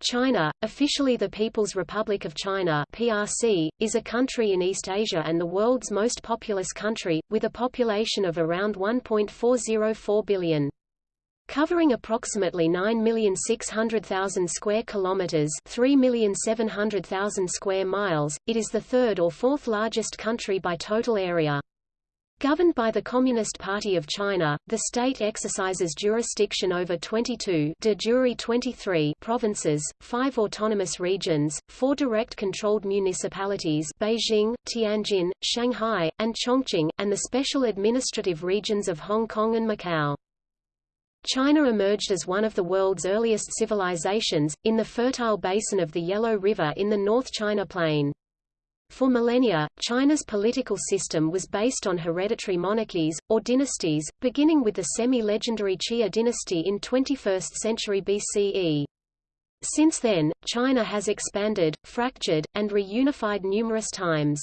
China, officially the People's Republic of China (PRC), is a country in East Asia and the world's most populous country, with a population of around 1.404 billion. Covering approximately 9,600,000 square kilometers, 3,700,000 square miles, it is the third or fourth largest country by total area. Governed by the Communist Party of China, the state exercises jurisdiction over 22 de jure 23 provinces, five autonomous regions, four direct-controlled municipalities Beijing, Tianjin, Shanghai, and Chongqing, and the special administrative regions of Hong Kong and Macau. China emerged as one of the world's earliest civilizations, in the fertile basin of the Yellow River in the North China Plain. For millennia, China's political system was based on hereditary monarchies, or dynasties, beginning with the semi-legendary Xia dynasty in 21st century BCE. Since then, China has expanded, fractured, and reunified numerous times.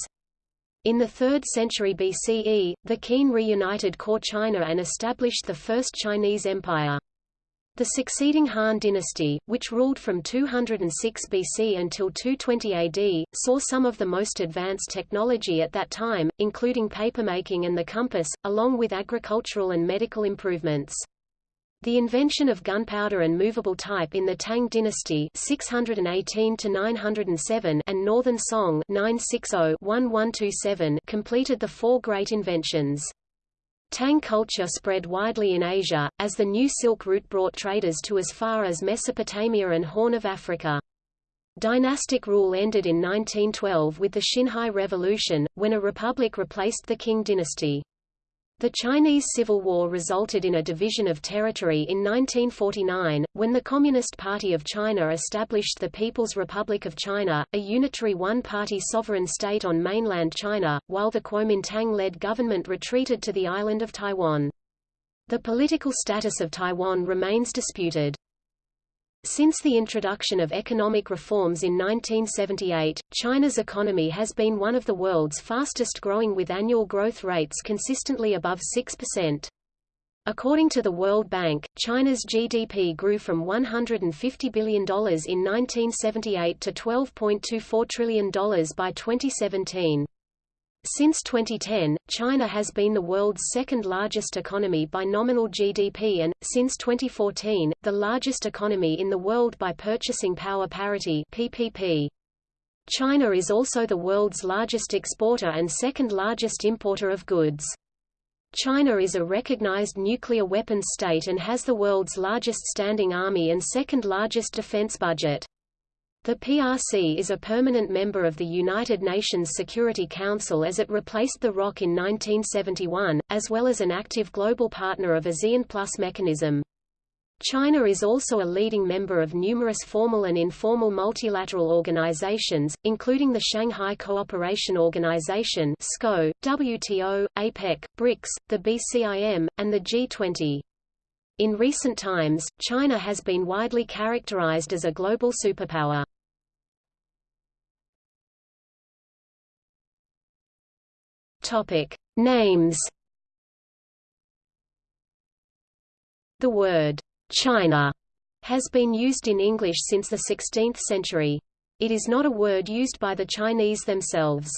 In the 3rd century BCE, the Qin reunited core China and established the First Chinese Empire. The succeeding Han dynasty, which ruled from 206 BC until 220 AD, saw some of the most advanced technology at that time, including papermaking and the compass, along with agricultural and medical improvements. The invention of gunpowder and movable type in the Tang dynasty 618 907 and Northern Song 960-1127 completed the four great inventions. Tang culture spread widely in Asia, as the new Silk Route brought traders to as far as Mesopotamia and Horn of Africa. Dynastic rule ended in 1912 with the Xinhai Revolution, when a republic replaced the Qing dynasty. The Chinese Civil War resulted in a division of territory in 1949, when the Communist Party of China established the People's Republic of China, a unitary one-party sovereign state on mainland China, while the Kuomintang-led government retreated to the island of Taiwan. The political status of Taiwan remains disputed. Since the introduction of economic reforms in 1978, China's economy has been one of the world's fastest growing with annual growth rates consistently above 6%. According to the World Bank, China's GDP grew from $150 billion in 1978 to $12.24 trillion by 2017. Since 2010, China has been the world's second largest economy by nominal GDP and, since 2014, the largest economy in the world by purchasing power parity PPP. China is also the world's largest exporter and second largest importer of goods. China is a recognized nuclear weapons state and has the world's largest standing army and second largest defense budget. The PRC is a permanent member of the United Nations Security Council as it replaced the ROC in 1971, as well as an active global partner of ASEAN Plus mechanism. China is also a leading member of numerous formal and informal multilateral organizations, including the Shanghai Cooperation Organization SCO, WTO, APEC, BRICS, the BCIM, and the G20. In recent times, China has been widely characterized as a global superpower. Topic: Names. The word China has been used in English since the 16th century. It is not a word used by the Chinese themselves.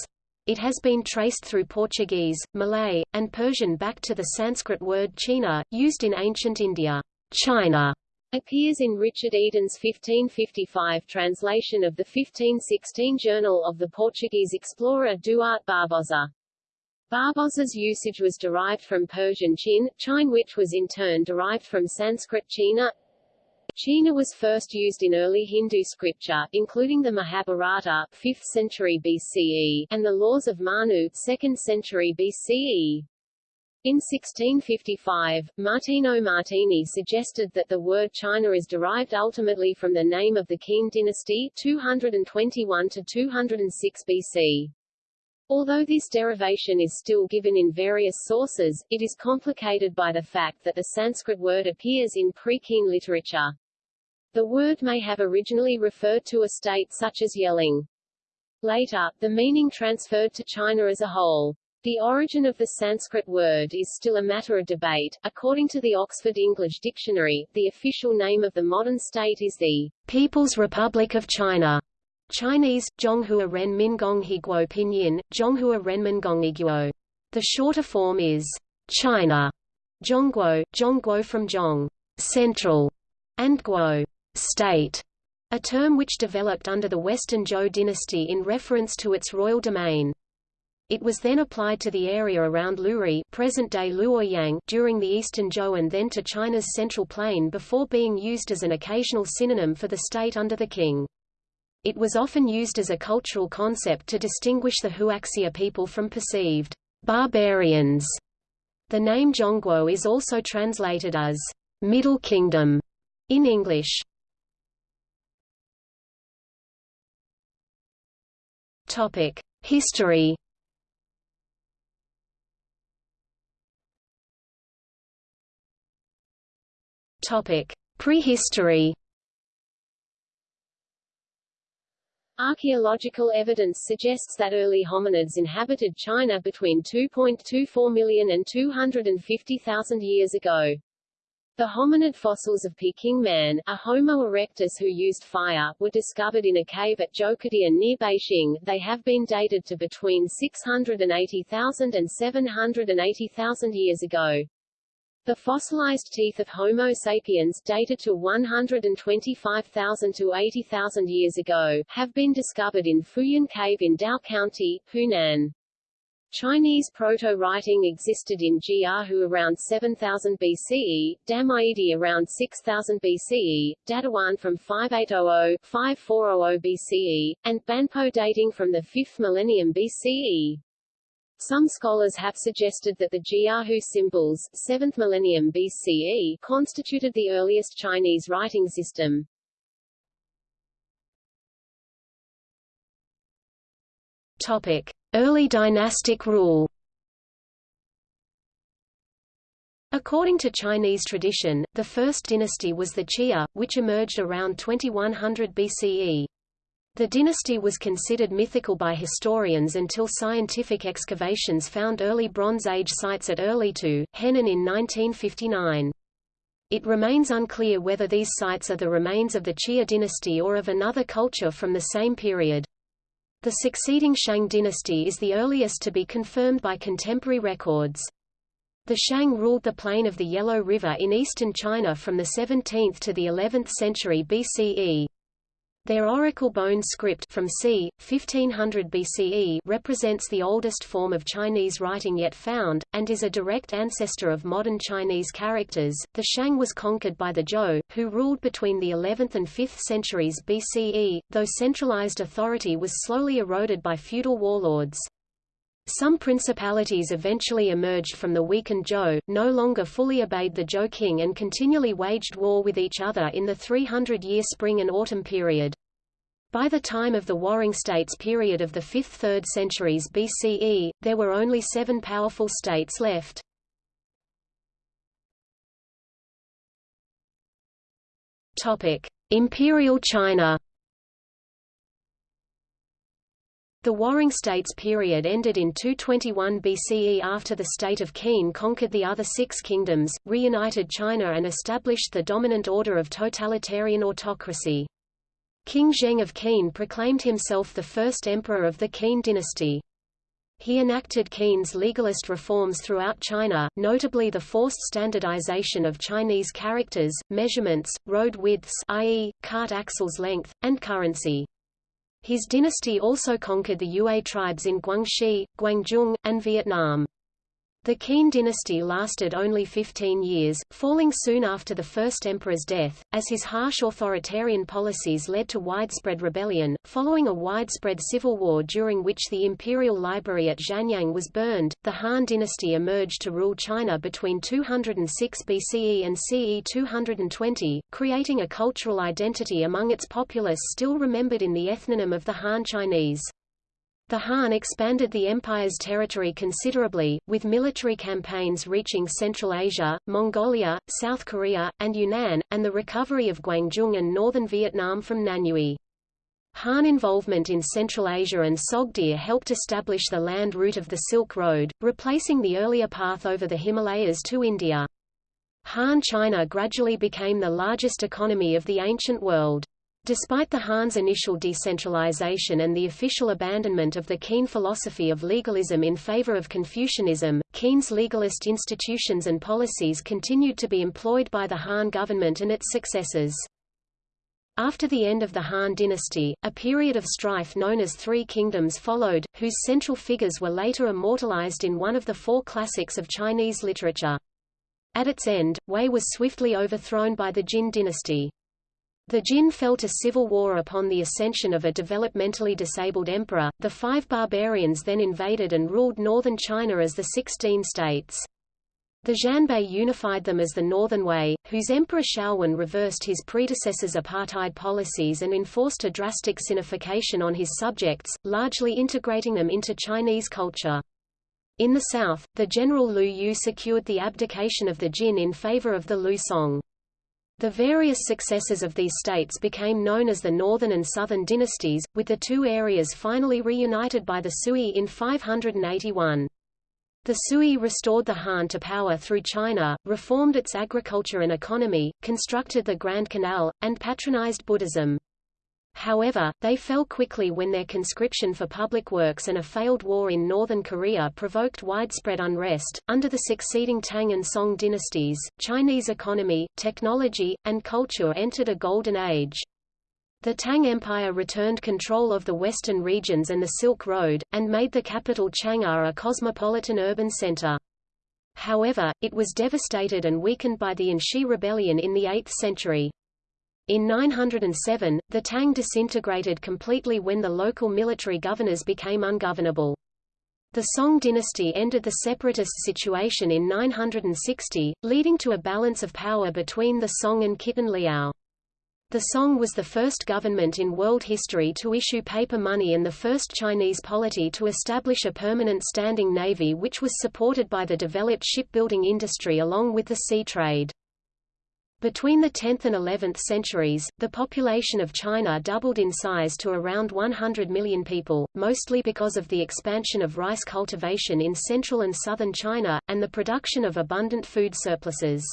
It has been traced through Portuguese, Malay, and Persian back to the Sanskrit word China, used in ancient India. China appears in Richard Eden's 1555 translation of the 1516 Journal of the Portuguese explorer Duarte Barbosa. Barbosa's usage was derived from Persian chin, chine which was in turn derived from Sanskrit china. China was first used in early Hindu scripture, including the Mahabharata 5th century BCE, and the Laws of Manu 2nd century BCE. In 1655, Martino Martini suggested that the word China is derived ultimately from the name of the Qin dynasty 221 to 206 BC. Although this derivation is still given in various sources, it is complicated by the fact that the Sanskrit word appears in pre-Qin literature. The word may have originally referred to a state such as Yelang. Later, the meaning transferred to China as a whole. The origin of the Sanskrit word is still a matter of debate. According to the Oxford English Dictionary, the official name of the modern state is the People's Republic of China. Chinese, Zhonghua Ren Min Gong Higuo Pinyin, Zhonghua Renmin Gong Iguo. The shorter form is China, Zhongguo, Zhongguo from Zhong, central, and Guo, state, a term which developed under the Western Zhou dynasty in reference to its royal domain. It was then applied to the area around Luoyi present-day Luoyang during the Eastern Zhou and then to China's central plain before being used as an occasional synonym for the state under the king. It was often used as a cultural concept to distinguish the Huaxia people from perceived barbarians. The name Zhongguo is also translated as Middle Kingdom in English. Topic: History Topic: Prehistory. Archaeological evidence suggests that early hominids inhabited China between 2.24 million and 250,000 years ago. The hominid fossils of Peking man, a Homo erectus who used fire, were discovered in a cave at Zhoukoudian near Beijing. They have been dated to between 680,000 and 780,000 years ago. The fossilized teeth of Homo sapiens, dated to 125,000 to 80,000 years ago, have been discovered in Fuyan Cave in Dao County, Hunan. Chinese proto-writing existed in Jiahu around 7000 BCE, Damaidi around 6000 BCE, Dadawan from 5800-5400 BCE, and Banpo dating from the 5th millennium BCE. Some scholars have suggested that the Jiahu symbols 7th millennium BCE constituted the earliest Chinese writing system. Topic: Early dynastic rule. According to Chinese tradition, the first dynasty was the Xia, which emerged around 2100 BCE. The dynasty was considered mythical by historians until scientific excavations found early Bronze Age sites at early Erlitou, Henan in 1959. It remains unclear whether these sites are the remains of the Xia dynasty or of another culture from the same period. The succeeding Shang dynasty is the earliest to be confirmed by contemporary records. The Shang ruled the plain of the Yellow River in eastern China from the 17th to the 11th century BCE. Their oracle bone script from c. 1500 BCE represents the oldest form of Chinese writing yet found, and is a direct ancestor of modern Chinese characters. The Shang was conquered by the Zhou, who ruled between the 11th and 5th centuries BCE, though centralized authority was slowly eroded by feudal warlords. Some principalities eventually emerged from the weakened Zhou, no longer fully obeyed the Zhou king and continually waged war with each other in the 300-year spring and autumn period. By the time of the Warring States period of the 5th–3rd centuries BCE, there were only seven powerful states left. Imperial China The Warring States period ended in 221 BCE after the state of Qin conquered the other six kingdoms, reunited China and established the dominant order of totalitarian autocracy. King Zheng of Qin proclaimed himself the first emperor of the Qin dynasty. He enacted Qin's legalist reforms throughout China, notably the forced standardization of Chinese characters, measurements, road widths i.e., cart axles length, and currency. His dynasty also conquered the Yue tribes in Guangxi, Guangdong, and Vietnam. The Qin dynasty lasted only 15 years, falling soon after the first emperor's death, as his harsh authoritarian policies led to widespread rebellion. Following a widespread civil war during which the imperial library at Xianyang was burned, the Han dynasty emerged to rule China between 206 BCE and CE 220, creating a cultural identity among its populace still remembered in the ethnonym of the Han Chinese. The Han expanded the empire's territory considerably, with military campaigns reaching Central Asia, Mongolia, South Korea, and Yunnan, and the recovery of Guangdong and northern Vietnam from Nanyue. Han involvement in Central Asia and Sogdia helped establish the land route of the Silk Road, replacing the earlier path over the Himalayas to India. Han China gradually became the largest economy of the ancient world. Despite the Han's initial decentralization and the official abandonment of the Qin philosophy of legalism in favor of Confucianism, Qin's legalist institutions and policies continued to be employed by the Han government and its successors. After the end of the Han dynasty, a period of strife known as Three Kingdoms followed, whose central figures were later immortalized in one of the four classics of Chinese literature. At its end, Wei was swiftly overthrown by the Jin dynasty. The Jin fell to civil war upon the ascension of a developmentally disabled emperor. The five barbarians then invaded and ruled northern China as the Sixteen States. The Xianbei unified them as the Northern Wei, whose Emperor Xiaowen reversed his predecessor's apartheid policies and enforced a drastic sinification on his subjects, largely integrating them into Chinese culture. In the south, the general Liu Yu secured the abdication of the Jin in favor of the Liu Song. The various successors of these states became known as the Northern and Southern dynasties, with the two areas finally reunited by the Sui in 581. The Sui restored the Han to power through China, reformed its agriculture and economy, constructed the Grand Canal, and patronized Buddhism. However, they fell quickly when their conscription for public works and a failed war in northern Korea provoked widespread unrest. Under the succeeding Tang and Song dynasties, Chinese economy, technology, and culture entered a golden age. The Tang Empire returned control of the western regions and the Silk Road, and made the capital Chang'an a cosmopolitan urban center. However, it was devastated and weakened by the An Shi rebellion in the 8th century. In 907, the Tang disintegrated completely when the local military governors became ungovernable. The Song dynasty ended the separatist situation in 960, leading to a balance of power between the Song and Khitan Liao. The Song was the first government in world history to issue paper money and the first Chinese polity to establish a permanent standing navy which was supported by the developed shipbuilding industry along with the sea trade. Between the 10th and 11th centuries, the population of China doubled in size to around 100 million people, mostly because of the expansion of rice cultivation in central and southern China, and the production of abundant food surpluses.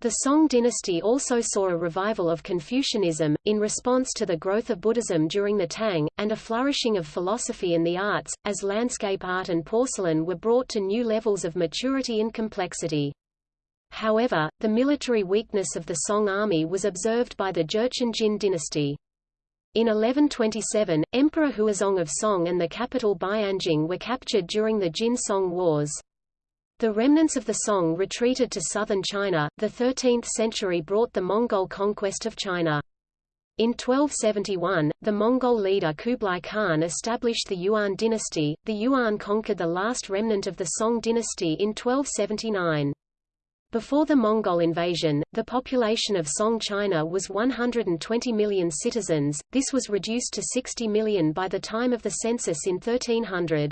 The Song dynasty also saw a revival of Confucianism, in response to the growth of Buddhism during the Tang, and a flourishing of philosophy and the arts, as landscape art and porcelain were brought to new levels of maturity and complexity. However, the military weakness of the Song army was observed by the Jurchen Jin dynasty. In 1127, Emperor Huizong of Song and the capital Bianjing were captured during the Jin-Song Wars. The remnants of the Song retreated to southern China. The 13th century brought the Mongol conquest of China. In 1271, the Mongol leader Kublai Khan established the Yuan dynasty. The Yuan conquered the last remnant of the Song dynasty in 1279. Before the Mongol invasion, the population of Song China was 120 million citizens, this was reduced to 60 million by the time of the census in 1300.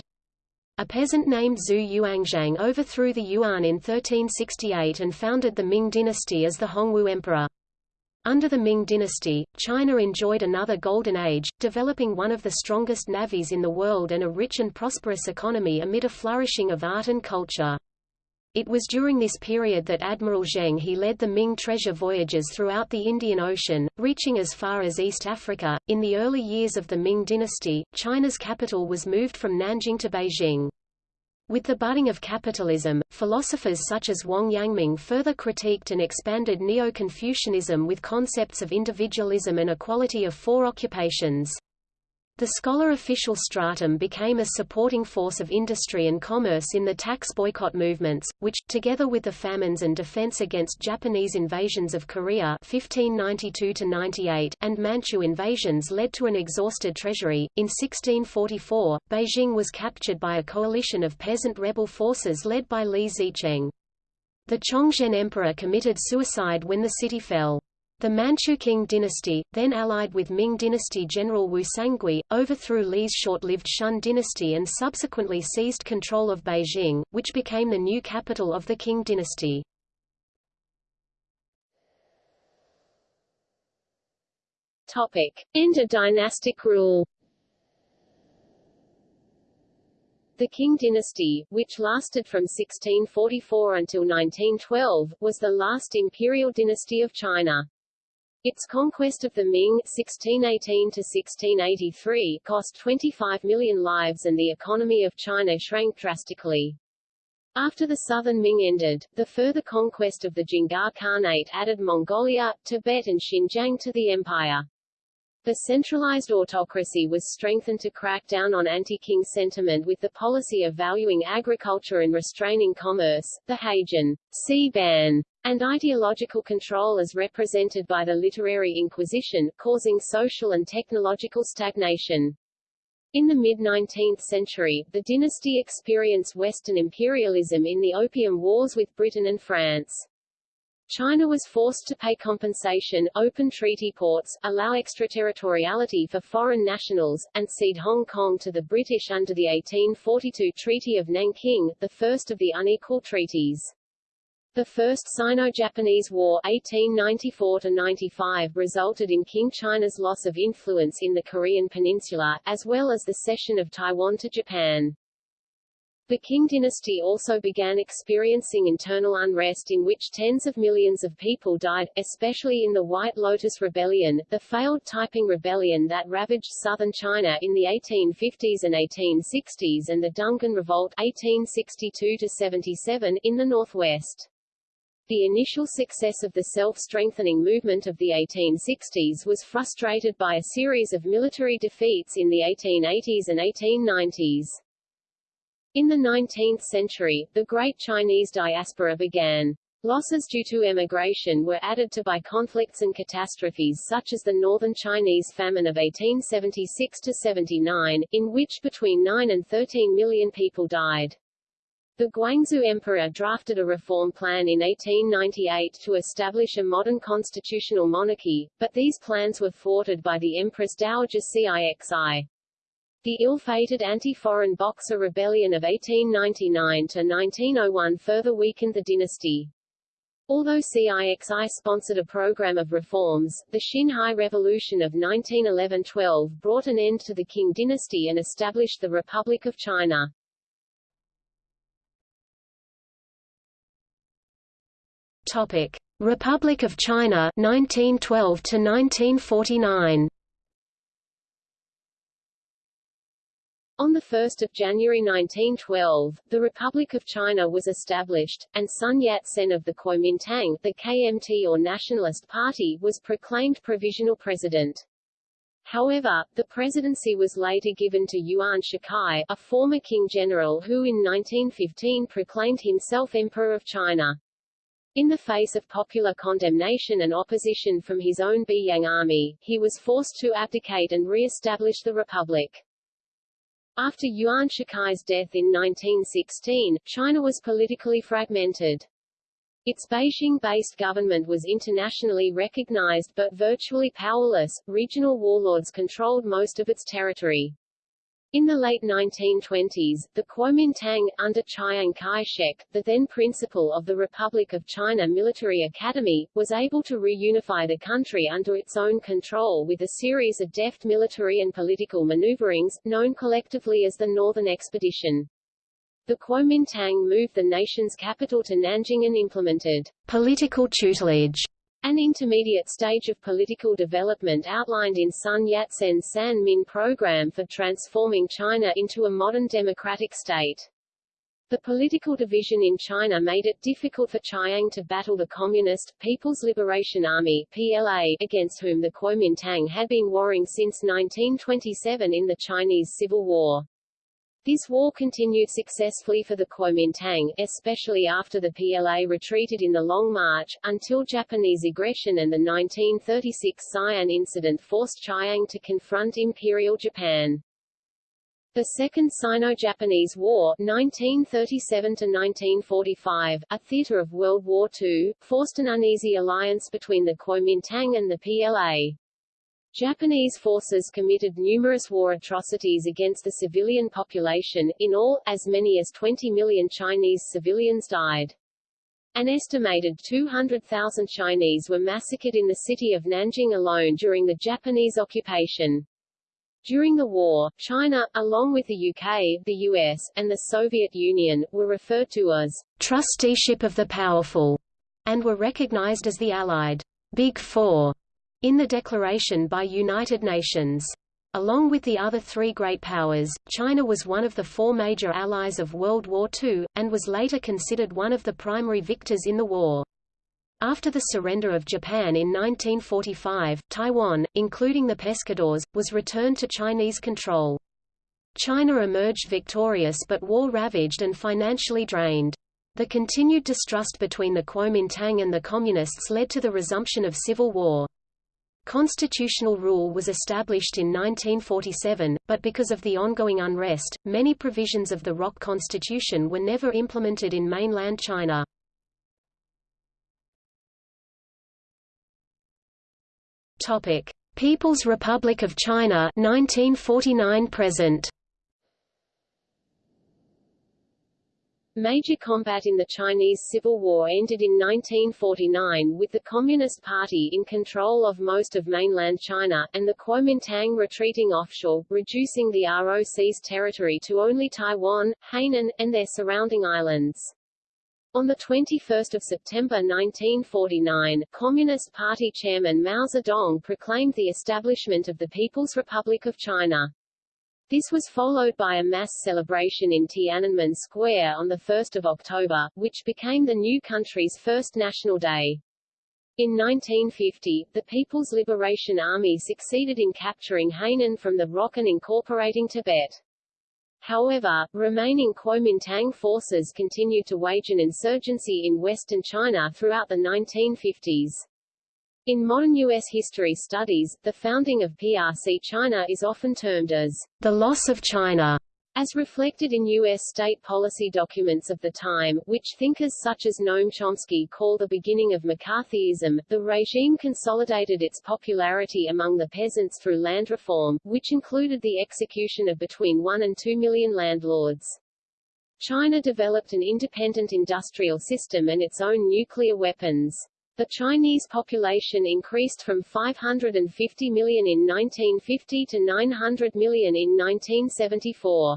A peasant named Zhu Yuanzhang overthrew the Yuan in 1368 and founded the Ming dynasty as the Hongwu Emperor. Under the Ming dynasty, China enjoyed another golden age, developing one of the strongest navies in the world and a rich and prosperous economy amid a flourishing of art and culture. It was during this period that Admiral Zheng He led the Ming treasure voyages throughout the Indian Ocean, reaching as far as East Africa. In the early years of the Ming dynasty, China's capital was moved from Nanjing to Beijing. With the budding of capitalism, philosophers such as Wang Yangming further critiqued and expanded Neo-Confucianism with concepts of individualism and equality of four occupations. The scholar official stratum became a supporting force of industry and commerce in the tax boycott movements, which, together with the famines and defense against Japanese invasions of Korea 1592 and Manchu invasions led to an exhausted treasury. In 1644, Beijing was captured by a coalition of peasant rebel forces led by Li Zicheng. The Chongzhen emperor committed suicide when the city fell. The Manchu Qing dynasty, then allied with Ming dynasty general Wu Sangui, overthrew Li's short-lived Shun dynasty and subsequently seized control of Beijing, which became the new capital of the Qing dynasty. Topic. End of dynastic rule The Qing dynasty, which lasted from 1644 until 1912, was the last imperial dynasty of China. Its conquest of the Ming (1618–1683) cost 25 million lives and the economy of China shrank drastically. After the southern Ming ended, the further conquest of the Dzungar Khanate added Mongolia, Tibet and Xinjiang to the empire. The centralized autocracy was strengthened to crack down on anti-king sentiment with the policy of valuing agriculture and restraining commerce, the Haijin sea ban, and ideological control as represented by the literary inquisition, causing social and technological stagnation. In the mid-19th century, the dynasty experienced Western imperialism in the Opium Wars with Britain and France. China was forced to pay compensation, open treaty ports, allow extraterritoriality for foreign nationals, and cede Hong Kong to the British under the 1842 Treaty of Nanking, the first of the unequal treaties. The First Sino-Japanese War 1894 resulted in Qing China's loss of influence in the Korean peninsula, as well as the cession of Taiwan to Japan. The Qing dynasty also began experiencing internal unrest in which tens of millions of people died, especially in the White Lotus Rebellion, the failed Taiping Rebellion that ravaged southern China in the 1850s and 1860s and the Dungan Revolt 1862-77 in the northwest. The initial success of the self-strengthening movement of the 1860s was frustrated by a series of military defeats in the 1880s and 1890s. In the 19th century, the Great Chinese Diaspora began. Losses due to emigration were added to by conflicts and catastrophes such as the Northern Chinese Famine of 1876–79, in which between 9 and 13 million people died. The Guangxu Emperor drafted a reform plan in 1898 to establish a modern constitutional monarchy, but these plans were thwarted by the Empress Dowager Cixi. The ill-fated anti-foreign Boxer Rebellion of 1899–1901 further weakened the dynasty. Although CIXI sponsored a program of reforms, the Xinhai Revolution of 1911–12 brought an end to the Qing dynasty and established the Republic of China. Topic: Republic of China 1912 to 1949. On 1 January 1912, the Republic of China was established, and Sun Yat-sen of the Kuomintang the KMT or Nationalist Party was proclaimed provisional president. However, the presidency was later given to Yuan Shikai, a former king general who in 1915 proclaimed himself Emperor of China. In the face of popular condemnation and opposition from his own Beiyang army, he was forced to abdicate and re-establish the republic. After Yuan Shikai's death in 1916, China was politically fragmented. Its Beijing-based government was internationally recognized but virtually powerless, regional warlords controlled most of its territory. In the late 1920s, the Kuomintang, under Chiang Kai-shek, the then principal of the Republic of China Military Academy, was able to reunify the country under its own control with a series of deft military and political maneuverings, known collectively as the Northern Expedition. The Kuomintang moved the nation's capital to Nanjing and implemented political tutelage an intermediate stage of political development outlined in Sun Yat-sen's San Min program for transforming China into a modern democratic state. The political division in China made it difficult for Chiang to battle the Communist, People's Liberation Army PLA, against whom the Kuomintang had been warring since 1927 in the Chinese Civil War. This war continued successfully for the Kuomintang, especially after the PLA retreated in the Long March, until Japanese aggression and the 1936 Xi'an incident forced Chiang to confront Imperial Japan. The Second Sino-Japanese War 1937–1945, a theater of World War II, forced an uneasy alliance between the Kuomintang and the PLA. Japanese forces committed numerous war atrocities against the civilian population, in all, as many as 20 million Chinese civilians died. An estimated 200,000 Chinese were massacred in the city of Nanjing alone during the Japanese occupation. During the war, China, along with the UK, the US, and the Soviet Union, were referred to as trusteeship of the powerful, and were recognized as the Allied Big Four in the declaration by United Nations. Along with the other three great powers, China was one of the four major allies of World War II, and was later considered one of the primary victors in the war. After the surrender of Japan in 1945, Taiwan, including the Pescadores, was returned to Chinese control. China emerged victorious but war-ravaged and financially drained. The continued distrust between the Kuomintang and the Communists led to the resumption of civil war. Constitutional rule was established in 1947, but because of the ongoing unrest, many provisions of the ROC Constitution were never implemented in mainland China. Topic: People's Republic of China 1949 present. Major combat in the Chinese Civil War ended in 1949 with the Communist Party in control of most of mainland China, and the Kuomintang retreating offshore, reducing the ROC's territory to only Taiwan, Hainan, and their surrounding islands. On 21 September 1949, Communist Party chairman Mao Zedong proclaimed the establishment of the People's Republic of China. This was followed by a mass celebration in Tiananmen Square on 1 October, which became the new country's first national day. In 1950, the People's Liberation Army succeeded in capturing Hainan from the ROC and incorporating Tibet. However, remaining Kuomintang forces continued to wage an insurgency in western China throughout the 1950s. In modern U.S. history studies, the founding of PRC China is often termed as the loss of China, as reflected in U.S. state policy documents of the time, which thinkers such as Noam Chomsky call the beginning of McCarthyism. The regime consolidated its popularity among the peasants through land reform, which included the execution of between 1 and 2 million landlords. China developed an independent industrial system and its own nuclear weapons. The Chinese population increased from 550 million in 1950 to 900 million in 1974.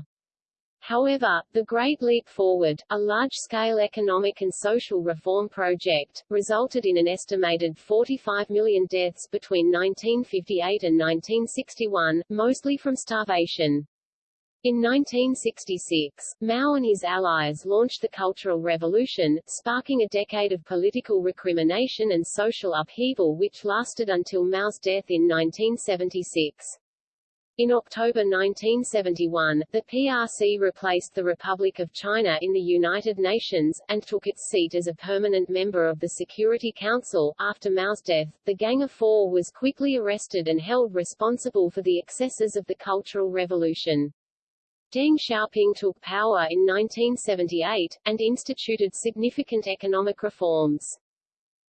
However, the Great Leap Forward, a large-scale economic and social reform project, resulted in an estimated 45 million deaths between 1958 and 1961, mostly from starvation. In 1966, Mao and his allies launched the Cultural Revolution, sparking a decade of political recrimination and social upheaval which lasted until Mao's death in 1976. In October 1971, the PRC replaced the Republic of China in the United Nations, and took its seat as a permanent member of the Security Council. After Mao's death, the Gang of Four was quickly arrested and held responsible for the excesses of the Cultural Revolution. Deng Xiaoping took power in 1978, and instituted significant economic reforms.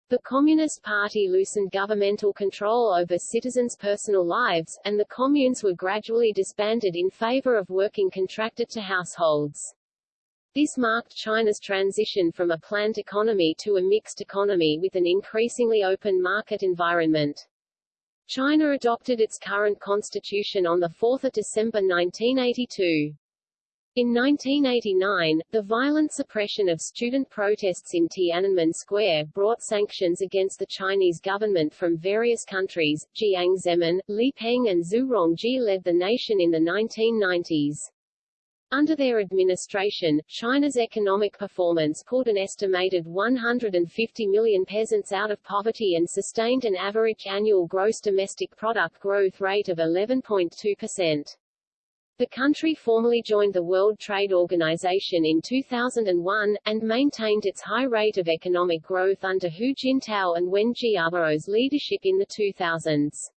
The Communist Party loosened governmental control over citizens' personal lives, and the communes were gradually disbanded in favor of working contracted to households. This marked China's transition from a planned economy to a mixed economy with an increasingly open market environment. China adopted its current constitution on 4 December 1982. In 1989, the violent suppression of student protests in Tiananmen Square brought sanctions against the Chinese government from various countries. Jiang Zemin, Li Peng and Zhu Rongji led the nation in the 1990s. Under their administration, China's economic performance pulled an estimated 150 million peasants out of poverty and sustained an average annual gross domestic product growth rate of 11.2%. The country formally joined the World Trade Organization in 2001, and maintained its high rate of economic growth under Hu Jintao and Wen Jiabao's leadership in the 2000s.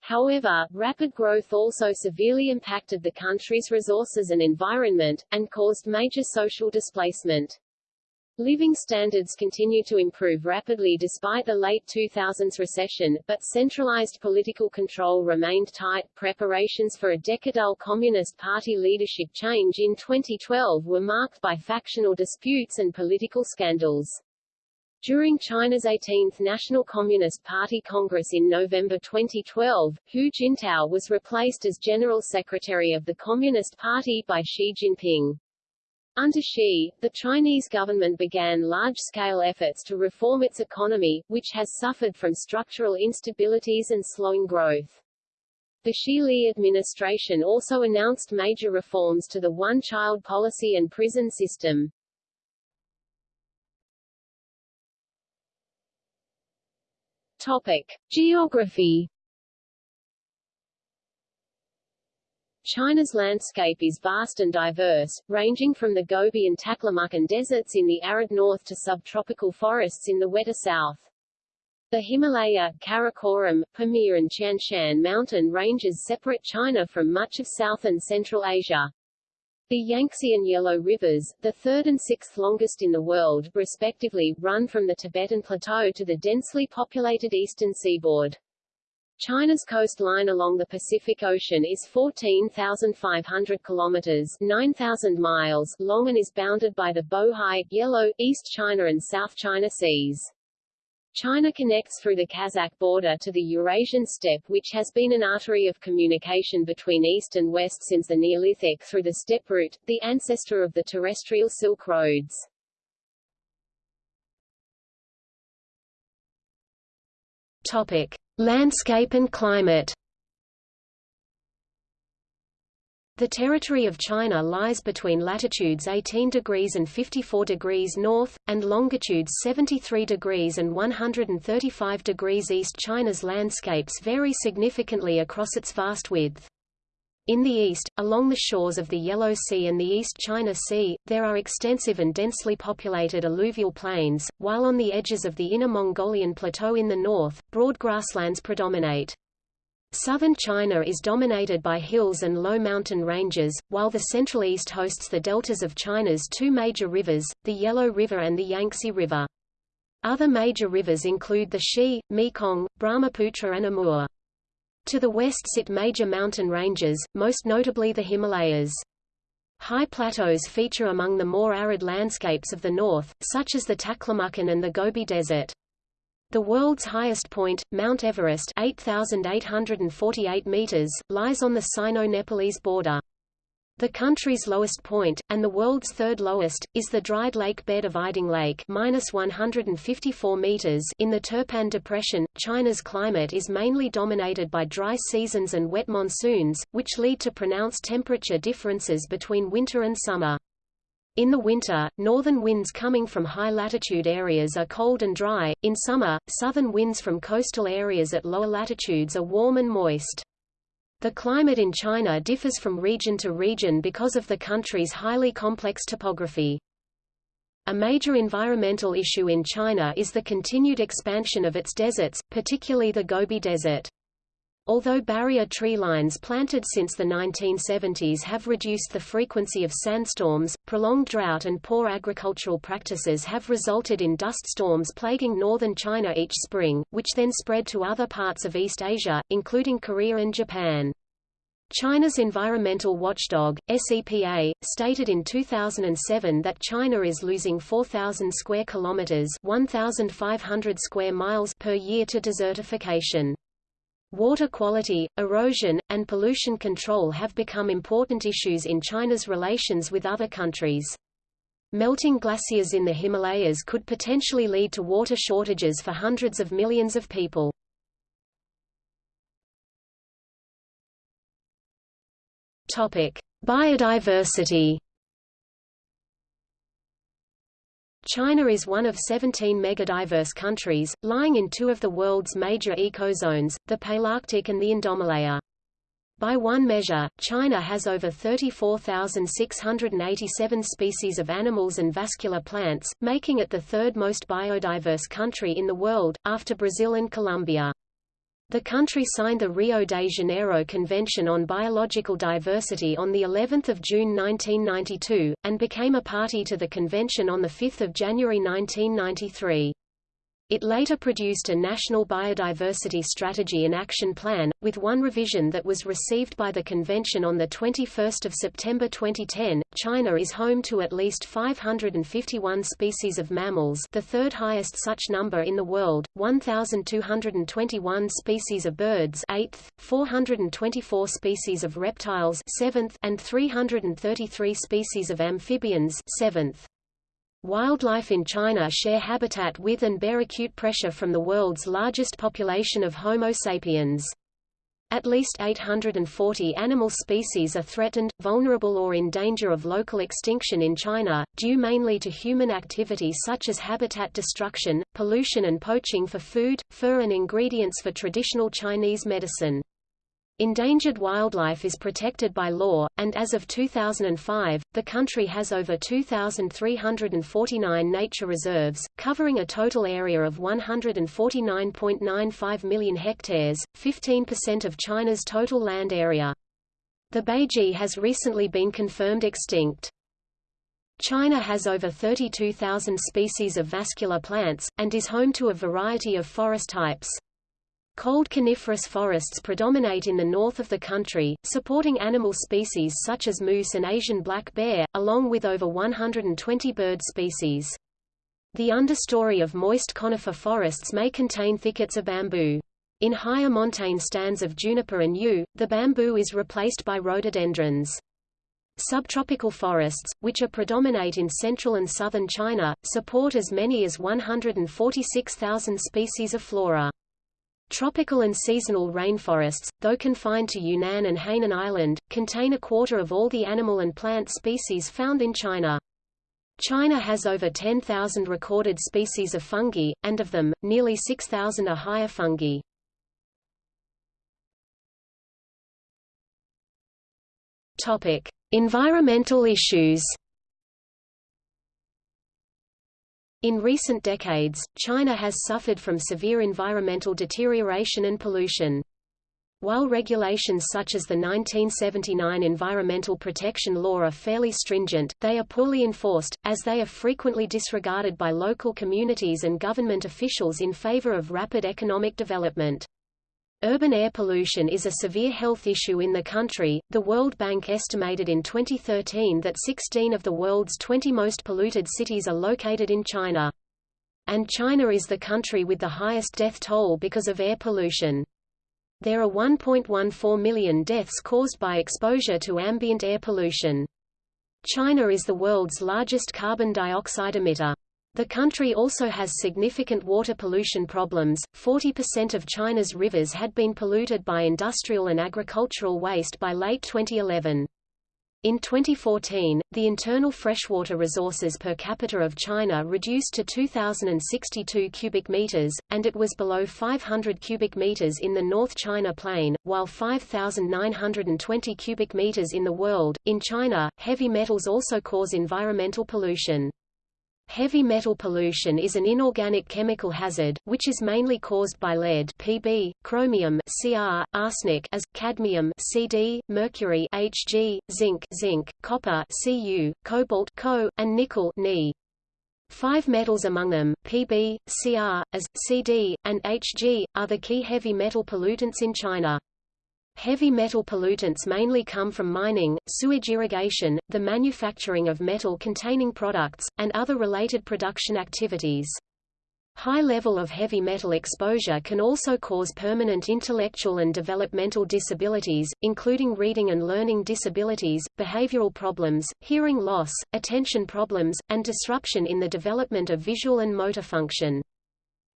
However, rapid growth also severely impacted the country's resources and environment, and caused major social displacement. Living standards continue to improve rapidly despite the late 2000s recession, but centralized political control remained tight. Preparations for a decadal Communist Party leadership change in 2012 were marked by factional disputes and political scandals. During China's 18th National Communist Party Congress in November 2012, Hu Jintao was replaced as General Secretary of the Communist Party by Xi Jinping. Under Xi, the Chinese government began large-scale efforts to reform its economy, which has suffered from structural instabilities and slowing growth. The Xi Li administration also announced major reforms to the one-child policy and prison system. Topic. Geography China's landscape is vast and diverse, ranging from the Gobi and Taklamakan deserts in the arid north to subtropical forests in the wetter south. The Himalaya, Karakoram, Pamir and Tian Shan mountain ranges separate China from much of South and Central Asia. The Yangtze and Yellow Rivers, the third and sixth longest in the world, respectively, run from the Tibetan Plateau to the densely populated eastern seaboard. China's coastline along the Pacific Ocean is 14,500 kilometers 9,000 miles long and is bounded by the Bohai, Yellow, East China and South China Seas. China connects through the Kazakh border to the Eurasian steppe which has been an artery of communication between east and west since the Neolithic through the steppe route, the ancestor of the terrestrial Silk Roads. Topic. Landscape and climate The territory of China lies between latitudes 18 degrees and 54 degrees north, and longitudes 73 degrees and 135 degrees east. China's landscapes vary significantly across its vast width. In the east, along the shores of the Yellow Sea and the East China Sea, there are extensive and densely populated alluvial plains, while on the edges of the Inner Mongolian Plateau in the north, broad grasslands predominate. Southern China is dominated by hills and low mountain ranges, while the Central East hosts the deltas of China's two major rivers, the Yellow River and the Yangtze River. Other major rivers include the Xi, Mekong, Brahmaputra and Amur. To the west sit major mountain ranges, most notably the Himalayas. High plateaus feature among the more arid landscapes of the north, such as the Taklamakan and the Gobi Desert. The world's highest point, Mount Everest 8,848 meters, lies on the Sino-Nepalese border. The country's lowest point, and the world's third lowest, is the dried lake bed of Ayding Lake minus 154 meters in the Turpan Depression. China's climate is mainly dominated by dry seasons and wet monsoons, which lead to pronounced temperature differences between winter and summer. In the winter, northern winds coming from high-latitude areas are cold and dry, in summer, southern winds from coastal areas at lower latitudes are warm and moist. The climate in China differs from region to region because of the country's highly complex topography. A major environmental issue in China is the continued expansion of its deserts, particularly the Gobi Desert. Although barrier tree lines planted since the 1970s have reduced the frequency of sandstorms, prolonged drought and poor agricultural practices have resulted in dust storms plaguing northern China each spring, which then spread to other parts of East Asia, including Korea and Japan. China's environmental watchdog, SEPA, stated in 2007 that China is losing 4,000 square kilometers (1,500 square miles) per year to desertification. Water quality, erosion, and pollution control have become important issues in China's relations with other countries. Melting glaciers in the Himalayas could potentially lead to water shortages for hundreds of millions of people. Topic: Biodiversity China is one of 17 megadiverse countries, lying in two of the world's major ecozones, the Palearctic and the Indomalaya. By one measure, China has over 34,687 species of animals and vascular plants, making it the third most biodiverse country in the world, after Brazil and Colombia. The country signed the Rio de Janeiro Convention on Biological Diversity on the 11th of June 1992 and became a party to the convention on the 5th of January 1993. It later produced a National Biodiversity Strategy and Action Plan, with one revision that was received by the convention on 21 September 2010. China is home to at least 551 species of mammals the third highest such number in the world, 1,221 species of birds 8th, 424 species of reptiles 7th, and 333 species of amphibians 7th. Wildlife in China share habitat with and bear acute pressure from the world's largest population of Homo sapiens. At least 840 animal species are threatened, vulnerable or in danger of local extinction in China, due mainly to human activity such as habitat destruction, pollution and poaching for food, fur and ingredients for traditional Chinese medicine. Endangered wildlife is protected by law, and as of 2005, the country has over 2,349 nature reserves, covering a total area of 149.95 million hectares, 15% of China's total land area. The baiji has recently been confirmed extinct. China has over 32,000 species of vascular plants, and is home to a variety of forest types. Cold coniferous forests predominate in the north of the country, supporting animal species such as moose and Asian black bear, along with over 120 bird species. The understory of moist conifer forests may contain thickets of bamboo. In higher montane stands of juniper and yew, the bamboo is replaced by rhododendrons. Subtropical forests, which are predominate in central and southern China, support as many as 146,000 species of flora. Tropical and seasonal rainforests, though confined to Yunnan and Hainan Island, contain a quarter of all the animal and plant species found in China. China has over 10,000 recorded species of fungi, and of them, nearly 6,000 are higher fungi. Topic: Environmental issues. In recent decades, China has suffered from severe environmental deterioration and pollution. While regulations such as the 1979 Environmental Protection Law are fairly stringent, they are poorly enforced, as they are frequently disregarded by local communities and government officials in favor of rapid economic development. Urban air pollution is a severe health issue in the country. The World Bank estimated in 2013 that 16 of the world's 20 most polluted cities are located in China. And China is the country with the highest death toll because of air pollution. There are 1.14 million deaths caused by exposure to ambient air pollution. China is the world's largest carbon dioxide emitter. The country also has significant water pollution problems. 40% of China's rivers had been polluted by industrial and agricultural waste by late 2011. In 2014, the internal freshwater resources per capita of China reduced to 2,062 cubic meters, and it was below 500 cubic meters in the North China Plain, while 5,920 cubic meters in the world. In China, heavy metals also cause environmental pollution. Heavy metal pollution is an inorganic chemical hazard, which is mainly caused by lead Pb, chromium Cr, arsenic as, cadmium Cd, mercury Hg, zinc zinc, copper Cu, cobalt Co, and nickel Ni. Five metals among them, Pb, Cr, as, Cd, and Hg, are the key heavy metal pollutants in China. Heavy metal pollutants mainly come from mining, sewage irrigation, the manufacturing of metal-containing products, and other related production activities. High level of heavy metal exposure can also cause permanent intellectual and developmental disabilities, including reading and learning disabilities, behavioral problems, hearing loss, attention problems, and disruption in the development of visual and motor function.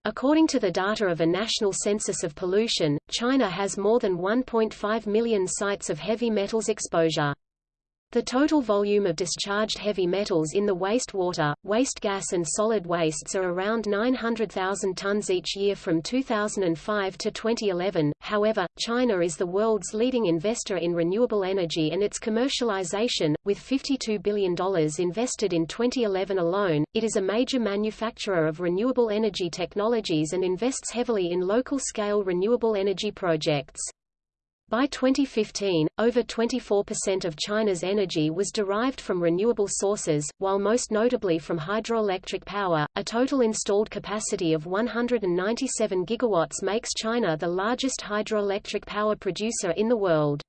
According to the data of a national census of pollution, China has more than 1.5 million sites of heavy metals exposure. The total volume of discharged heavy metals in the wastewater, waste gas and solid wastes are around 900,000 tons each year from 2005 to 2011. However, China is the world's leading investor in renewable energy and its commercialization, with $52 billion invested in 2011 alone. It is a major manufacturer of renewable energy technologies and invests heavily in local-scale renewable energy projects. By 2015, over 24% of China's energy was derived from renewable sources, while most notably from hydroelectric power. A total installed capacity of 197 gigawatts makes China the largest hydroelectric power producer in the world.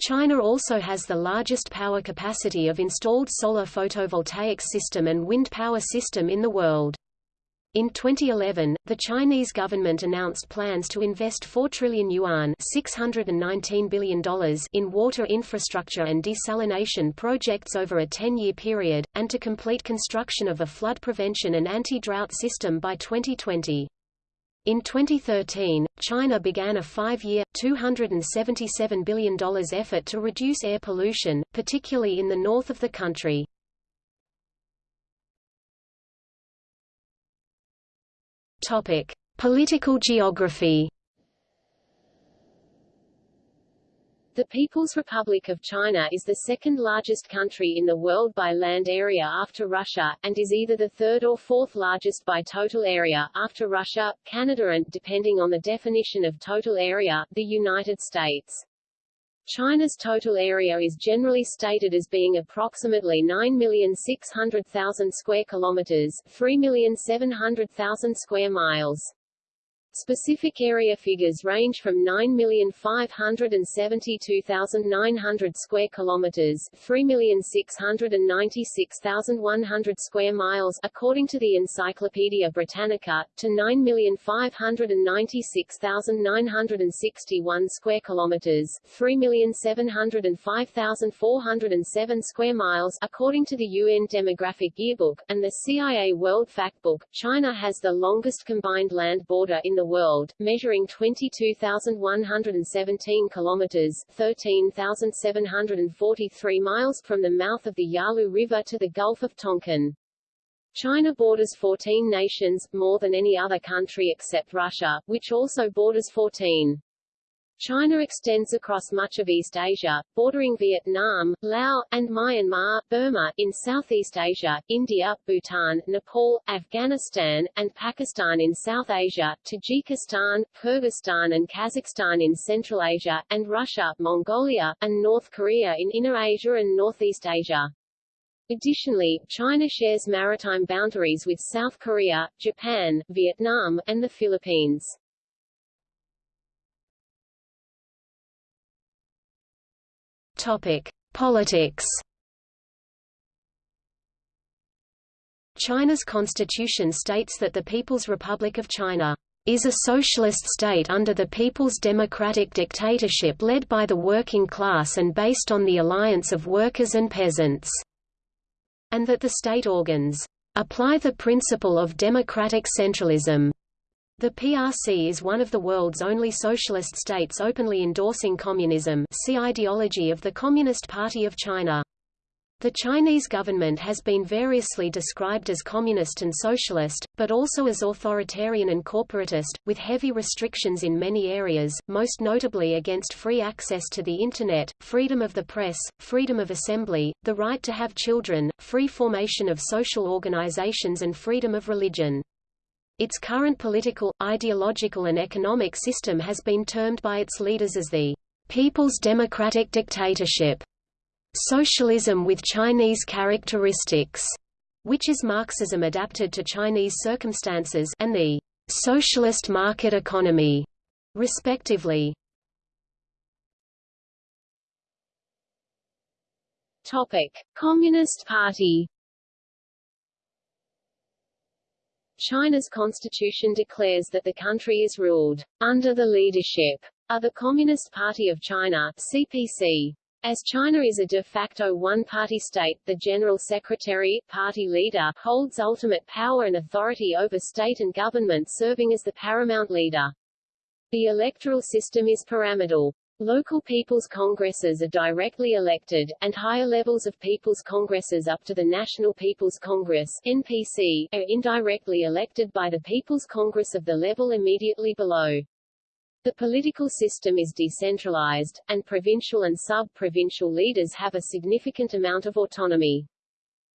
China also has the largest power capacity of installed solar photovoltaic system and wind power system in the world. In 2011, the Chinese government announced plans to invest 4 trillion yuan $619 billion in water infrastructure and desalination projects over a 10-year period, and to complete construction of a flood prevention and anti-drought system by 2020. In 2013, China began a five-year, $277 billion effort to reduce air pollution, particularly in the north of the country. Topic: Political geography. The People's Republic of China is the second largest country in the world by land area after Russia, and is either the third or fourth largest by total area, after Russia, Canada and, depending on the definition of total area, the United States. China's total area is generally stated as being approximately 9,600,000 square kilometers, 3,700,000 square miles. Specific area figures range from 9,572,900 square kilometers, 3,696,100 square miles, according to the Encyclopaedia Britannica, to 9,596,961 square kilometers, 3,705,407 square miles, according to the UN Demographic Yearbook and the CIA World Factbook. China has the longest combined land border in the the world, measuring 22,117 kilometers (13,743 miles) from the mouth of the Yalu River to the Gulf of Tonkin. China borders 14 nations, more than any other country except Russia, which also borders 14. China extends across much of East Asia, bordering Vietnam, Laos, and Myanmar, Burma, in Southeast Asia, India, Bhutan, Nepal, Afghanistan, and Pakistan in South Asia, Tajikistan, Kyrgyzstan and Kazakhstan in Central Asia, and Russia, Mongolia, and North Korea in Inner Asia and Northeast Asia. Additionally, China shares maritime boundaries with South Korea, Japan, Vietnam, and the Philippines. Politics. China's constitution states that the People's Republic of China is a socialist state under the People's Democratic Dictatorship led by the working class and based on the alliance of workers and peasants, and that the state organs apply the principle of democratic centralism the PRC is one of the world's only socialist states openly endorsing communism see ideology of the Communist Party of China. The Chinese government has been variously described as communist and socialist, but also as authoritarian and corporatist, with heavy restrictions in many areas, most notably against free access to the Internet, freedom of the press, freedom of assembly, the right to have children, free formation of social organizations and freedom of religion. Its current political, ideological and economic system has been termed by its leaders as the People's Democratic Dictatorship, socialism with Chinese characteristics, which is Marxism adapted to Chinese circumstances and the socialist market economy, respectively. Topic: Communist Party China's constitution declares that the country is ruled under the leadership of the Communist Party of China CPC. As China is a de facto one-party state, the General Secretary, party leader, holds ultimate power and authority over state and government serving as the paramount leader. The electoral system is pyramidal. Local people's congresses are directly elected, and higher levels of people's congresses up to the National People's Congress NPC, are indirectly elected by the People's Congress of the level immediately below. The political system is decentralized, and provincial and sub-provincial leaders have a significant amount of autonomy.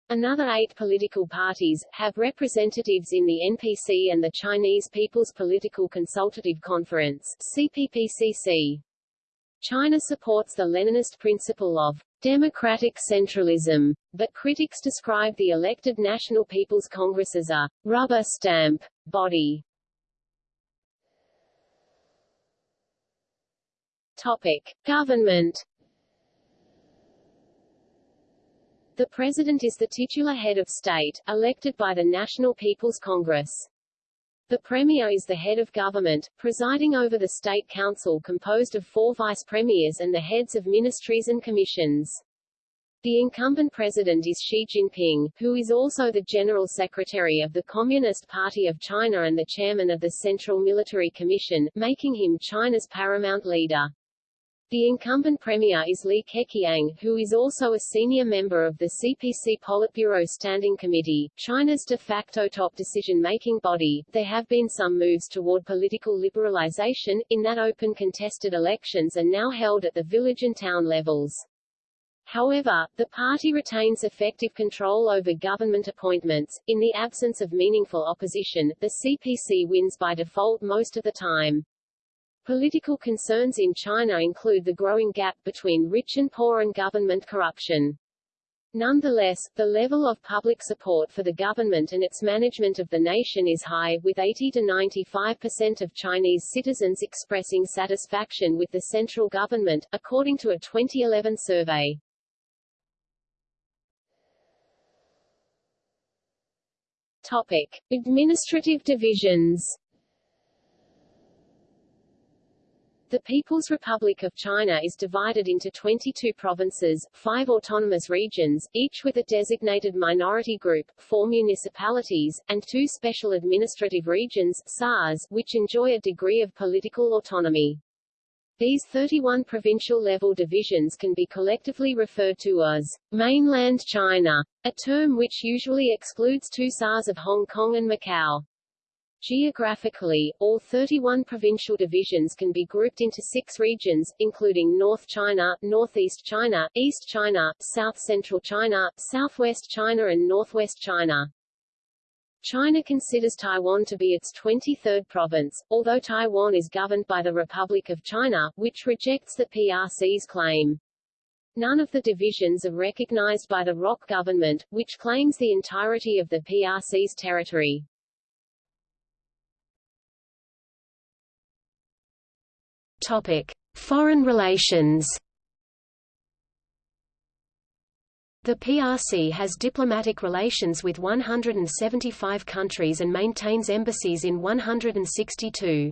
Another eight political parties, have representatives in the NPC and the Chinese People's Political Consultative Conference CPPCC. China supports the Leninist principle of democratic centralism, but critics describe the elected National People's Congress as a rubber stamp body. Topic: Government The President is the titular head of state, elected by the National People's Congress. The Premier is the head of government, presiding over the State Council composed of four vice-premiers and the heads of ministries and commissions. The incumbent president is Xi Jinping, who is also the General Secretary of the Communist Party of China and the chairman of the Central Military Commission, making him China's paramount leader. The incumbent premier is Li Keqiang, who is also a senior member of the CPC Politburo Standing Committee, China's de facto top decision-making body. There have been some moves toward political liberalization, in that open contested elections are now held at the village and town levels. However, the party retains effective control over government appointments. In the absence of meaningful opposition, the CPC wins by default most of the time. Political concerns in China include the growing gap between rich and poor and government corruption. Nonetheless, the level of public support for the government and its management of the nation is high, with 80 to 95% of Chinese citizens expressing satisfaction with the central government, according to a 2011 survey. Topic. Administrative divisions The People's Republic of China is divided into 22 provinces, five autonomous regions, each with a designated minority group, four municipalities, and two special administrative regions SARs, which enjoy a degree of political autonomy. These 31 provincial-level divisions can be collectively referred to as mainland China, a term which usually excludes two SARs of Hong Kong and Macau. Geographically, all 31 provincial divisions can be grouped into six regions, including North China, Northeast China, East China, South Central China, Southwest China and Northwest China. China considers Taiwan to be its 23rd province, although Taiwan is governed by the Republic of China, which rejects the PRC's claim. None of the divisions are recognized by the ROC government, which claims the entirety of the PRC's territory. Topic: Foreign relations. The PRC has diplomatic relations with 175 countries and maintains embassies in 162.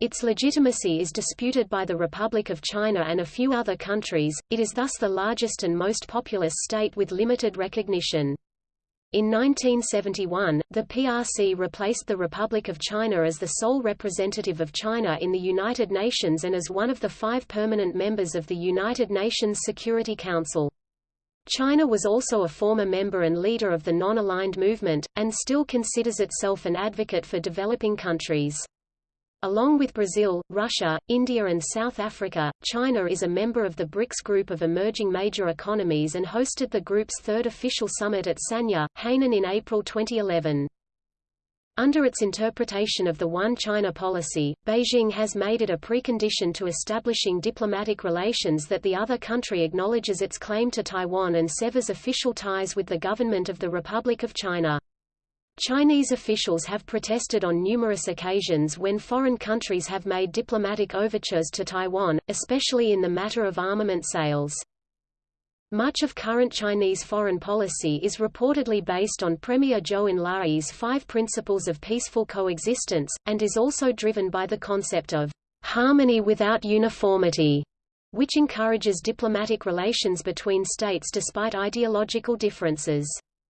Its legitimacy is disputed by the Republic of China and a few other countries, it is thus the largest and most populous state with limited recognition. In 1971, the PRC replaced the Republic of China as the sole representative of China in the United Nations and as one of the five permanent members of the United Nations Security Council. China was also a former member and leader of the Non-Aligned Movement, and still considers itself an advocate for developing countries. Along with Brazil, Russia, India and South Africa, China is a member of the BRICS group of emerging major economies and hosted the group's third official summit at Sanya, Hainan in April 2011. Under its interpretation of the One China policy, Beijing has made it a precondition to establishing diplomatic relations that the other country acknowledges its claim to Taiwan and severs official ties with the government of the Republic of China. Chinese officials have protested on numerous occasions when foreign countries have made diplomatic overtures to Taiwan, especially in the matter of armament sales. Much of current Chinese foreign policy is reportedly based on Premier Zhou Enlai's five principles of peaceful coexistence, and is also driven by the concept of harmony without uniformity, which encourages diplomatic relations between states despite ideological differences.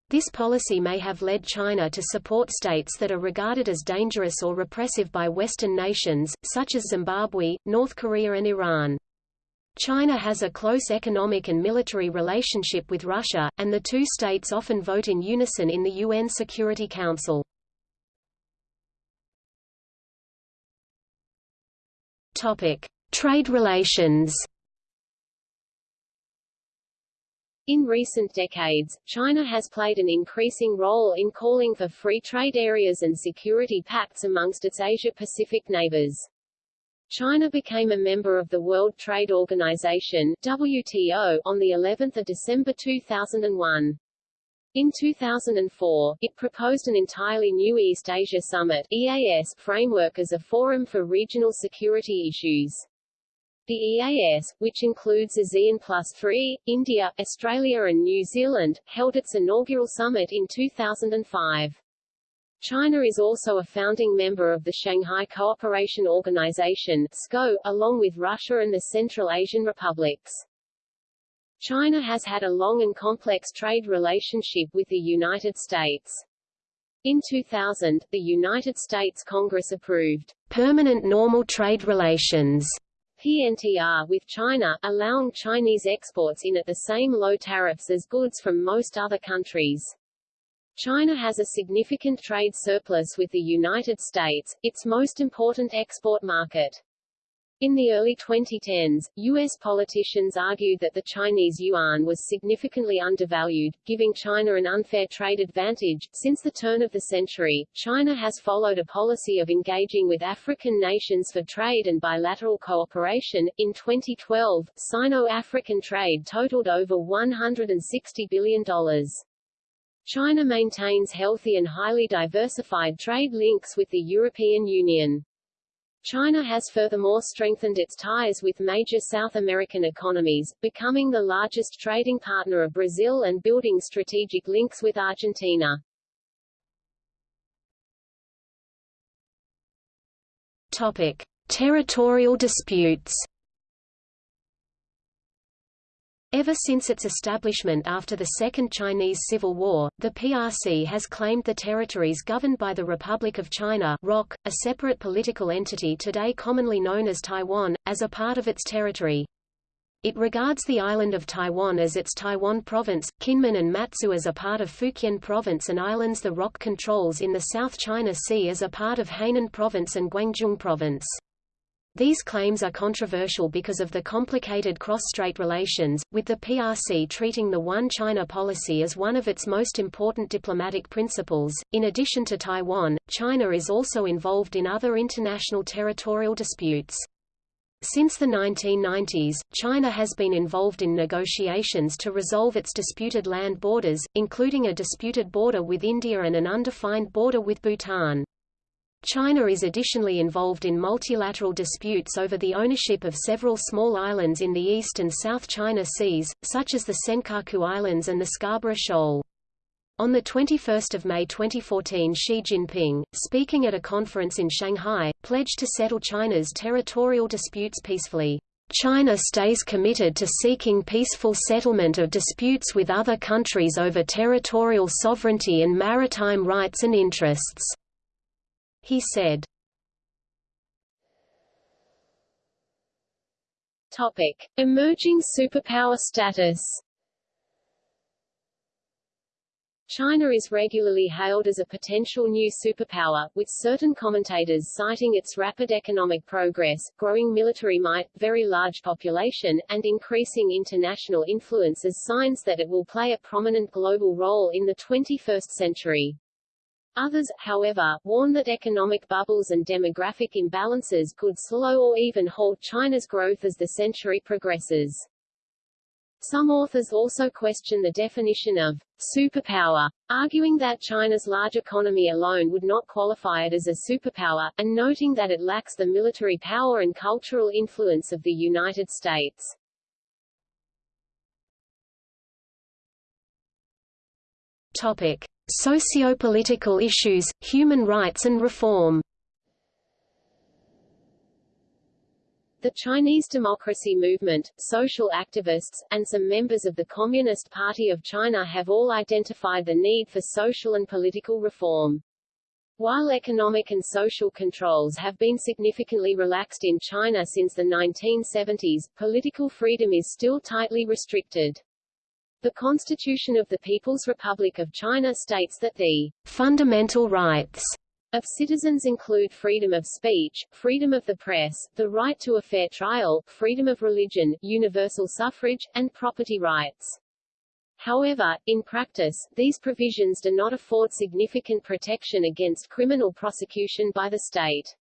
This policy may have led China to support states that are regarded as dangerous or repressive by Western nations, such as Zimbabwe, North Korea and Iran. China has a close economic and military relationship with Russia, and the two states often vote in unison in the UN Security Council. Trade relations In recent decades, China has played an increasing role in calling for free trade areas and security pacts amongst its Asia-Pacific neighbors. China became a member of the World Trade Organization WTO on the 11th of December 2001. In 2004, it proposed an entirely new East Asia Summit EAS framework as a forum for regional security issues. The EAS, which includes ASEAN Plus 3, India, Australia and New Zealand, held its inaugural summit in 2005. China is also a founding member of the Shanghai Cooperation Organization SCO, along with Russia and the Central Asian republics. China has had a long and complex trade relationship with the United States. In 2000, the United States Congress approved permanent normal trade relations PNTR with China, allowing Chinese exports in at the same low tariffs as goods from most other countries. China has a significant trade surplus with the United States, its most important export market. In the early 2010s, U.S. politicians argued that the Chinese yuan was significantly undervalued, giving China an unfair trade advantage. Since the turn of the century, China has followed a policy of engaging with African nations for trade and bilateral cooperation. In 2012, Sino-African trade totaled over $160 billion. China maintains healthy and highly diversified trade links with the European Union. China has furthermore strengthened its ties with major South American economies, becoming the largest trading partner of Brazil and building strategic links with Argentina. Topic: Territorial disputes. Ever since its establishment after the Second Chinese Civil War, the PRC has claimed the territories governed by the Republic of China ROC, a separate political entity today commonly known as Taiwan, as a part of its territory. It regards the island of Taiwan as its Taiwan province, Kinmen and Matsu as a part of Fukien province and islands the ROC controls in the South China Sea as a part of Hainan province and Guangdong province. These claims are controversial because of the complicated cross-strait relations, with the PRC treating the One China policy as one of its most important diplomatic principles. In addition to Taiwan, China is also involved in other international territorial disputes. Since the 1990s, China has been involved in negotiations to resolve its disputed land borders, including a disputed border with India and an undefined border with Bhutan. China is additionally involved in multilateral disputes over the ownership of several small islands in the East and South China Seas, such as the Senkaku Islands and the Scarborough Shoal. On 21 May 2014 Xi Jinping, speaking at a conference in Shanghai, pledged to settle China's territorial disputes peacefully. China stays committed to seeking peaceful settlement of disputes with other countries over territorial sovereignty and maritime rights and interests. He said. Topic: Emerging superpower status. China is regularly hailed as a potential new superpower, with certain commentators citing its rapid economic progress, growing military might, very large population, and increasing international influence as signs that it will play a prominent global role in the 21st century. Others, however, warn that economic bubbles and demographic imbalances could slow or even halt China's growth as the century progresses. Some authors also question the definition of superpower, arguing that China's large economy alone would not qualify it as a superpower, and noting that it lacks the military power and cultural influence of the United States. Topic. Socio-political issues, human rights and reform The Chinese democracy movement, social activists, and some members of the Communist Party of China have all identified the need for social and political reform. While economic and social controls have been significantly relaxed in China since the 1970s, political freedom is still tightly restricted. The Constitution of the People's Republic of China states that the fundamental rights of citizens include freedom of speech, freedom of the press, the right to a fair trial, freedom of religion, universal suffrage, and property rights. However, in practice, these provisions do not afford significant protection against criminal prosecution by the state.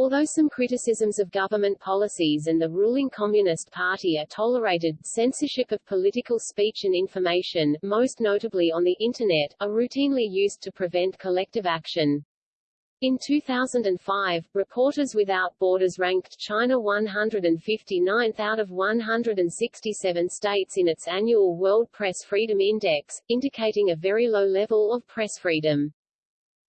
Although some criticisms of government policies and the ruling Communist Party are tolerated, censorship of political speech and information, most notably on the Internet, are routinely used to prevent collective action. In 2005, Reporters Without Borders ranked China 159th out of 167 states in its annual World Press Freedom Index, indicating a very low level of press freedom.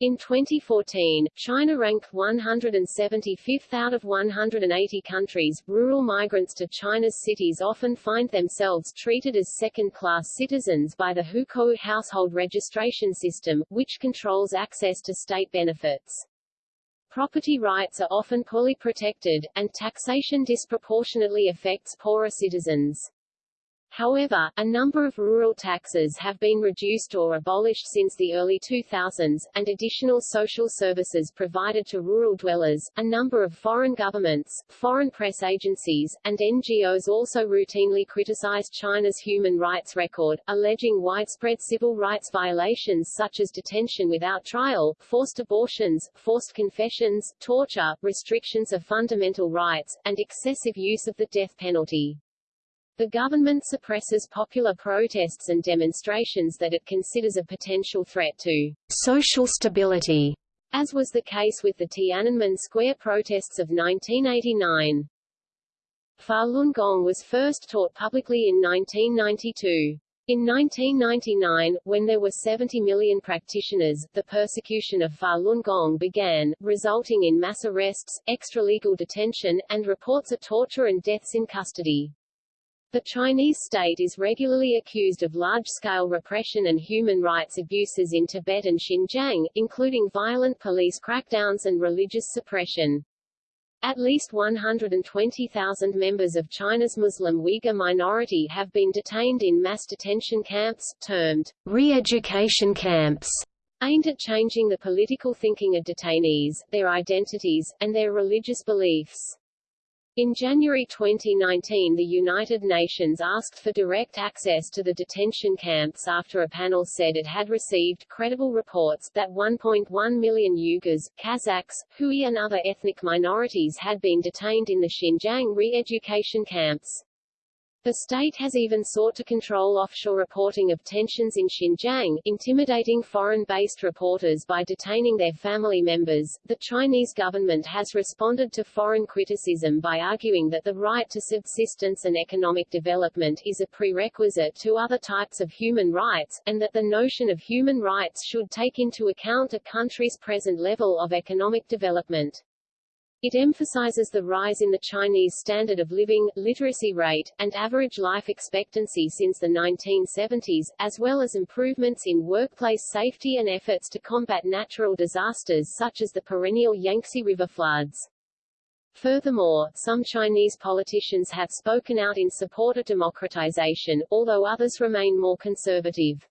In 2014, China ranked 175th out of 180 countries. Rural migrants to China's cities often find themselves treated as second-class citizens by the Hukou household registration system, which controls access to state benefits. Property rights are often poorly protected, and taxation disproportionately affects poorer citizens. However, a number of rural taxes have been reduced or abolished since the early 2000s, and additional social services provided to rural dwellers. A number of foreign governments, foreign press agencies, and NGOs also routinely criticize China's human rights record, alleging widespread civil rights violations such as detention without trial, forced abortions, forced confessions, torture, restrictions of fundamental rights, and excessive use of the death penalty. The government suppresses popular protests and demonstrations that it considers a potential threat to social stability, as was the case with the Tiananmen Square protests of 1989. Falun Gong was first taught publicly in 1992. In 1999, when there were 70 million practitioners, the persecution of Falun Gong began, resulting in mass arrests, extralegal detention, and reports of torture and deaths in custody. The Chinese state is regularly accused of large-scale repression and human rights abuses in Tibet and Xinjiang, including violent police crackdowns and religious suppression. At least 120,000 members of China's Muslim Uyghur minority have been detained in mass detention camps, termed re-education camps, aimed at changing the political thinking of detainees, their identities, and their religious beliefs. In January 2019 the United Nations asked for direct access to the detention camps after a panel said it had received credible reports that 1.1 million Uyghurs, Kazakhs, Hui and other ethnic minorities had been detained in the Xinjiang re-education camps. The state has even sought to control offshore reporting of tensions in Xinjiang, intimidating foreign-based reporters by detaining their family members. The Chinese government has responded to foreign criticism by arguing that the right to subsistence and economic development is a prerequisite to other types of human rights, and that the notion of human rights should take into account a country's present level of economic development. It emphasizes the rise in the Chinese standard of living, literacy rate, and average life expectancy since the 1970s, as well as improvements in workplace safety and efforts to combat natural disasters such as the perennial Yangtze River floods. Furthermore, some Chinese politicians have spoken out in support of democratization, although others remain more conservative.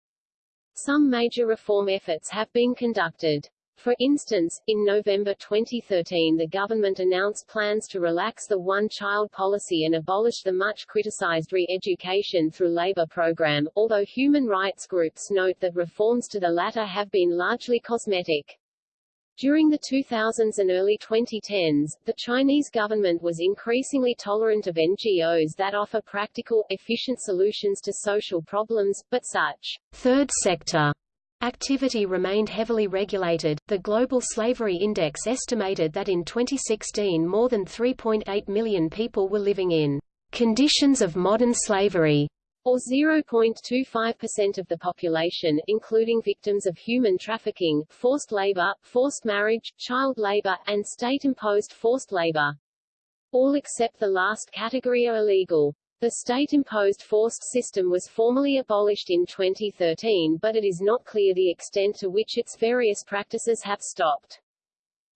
Some major reform efforts have been conducted. For instance, in November 2013 the government announced plans to relax the one-child policy and abolish the much-criticized re-education through labor program, although human rights groups note that reforms to the latter have been largely cosmetic. During the 2000s and early 2010s, the Chinese government was increasingly tolerant of NGOs that offer practical, efficient solutions to social problems, but such third sector Activity remained heavily regulated. The Global Slavery Index estimated that in 2016 more than 3.8 million people were living in conditions of modern slavery, or 0.25% of the population, including victims of human trafficking, forced labor, forced marriage, child labor, and state-imposed forced labor. All except the last category are illegal. The state-imposed forced system was formally abolished in 2013 but it is not clear the extent to which its various practices have stopped.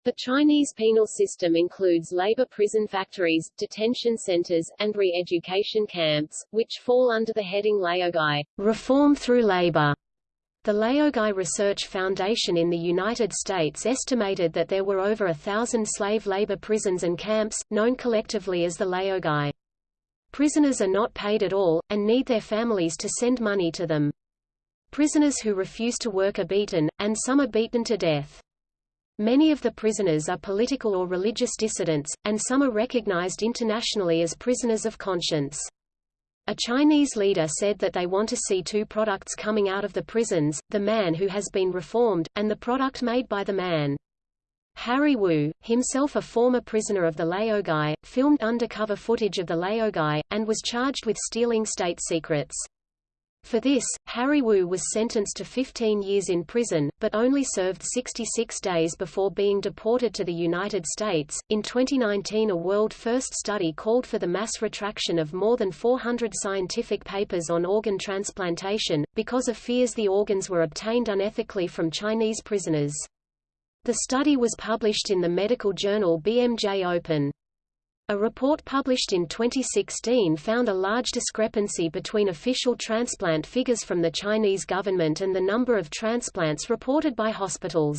The Chinese penal system includes labor prison factories, detention centers, and re-education camps, which fall under the heading Laogai reform through labor. The Laogai Research Foundation in the United States estimated that there were over a thousand slave labor prisons and camps, known collectively as the Laogai. Prisoners are not paid at all, and need their families to send money to them. Prisoners who refuse to work are beaten, and some are beaten to death. Many of the prisoners are political or religious dissidents, and some are recognized internationally as prisoners of conscience. A Chinese leader said that they want to see two products coming out of the prisons, the man who has been reformed, and the product made by the man. Harry Wu, himself a former prisoner of the Laogai, filmed undercover footage of the Laogai, and was charged with stealing state secrets. For this, Harry Wu was sentenced to 15 years in prison, but only served 66 days before being deported to the United States. In 2019, a world first study called for the mass retraction of more than 400 scientific papers on organ transplantation, because of fears the organs were obtained unethically from Chinese prisoners. The study was published in the medical journal BMJ Open. A report published in 2016 found a large discrepancy between official transplant figures from the Chinese government and the number of transplants reported by hospitals.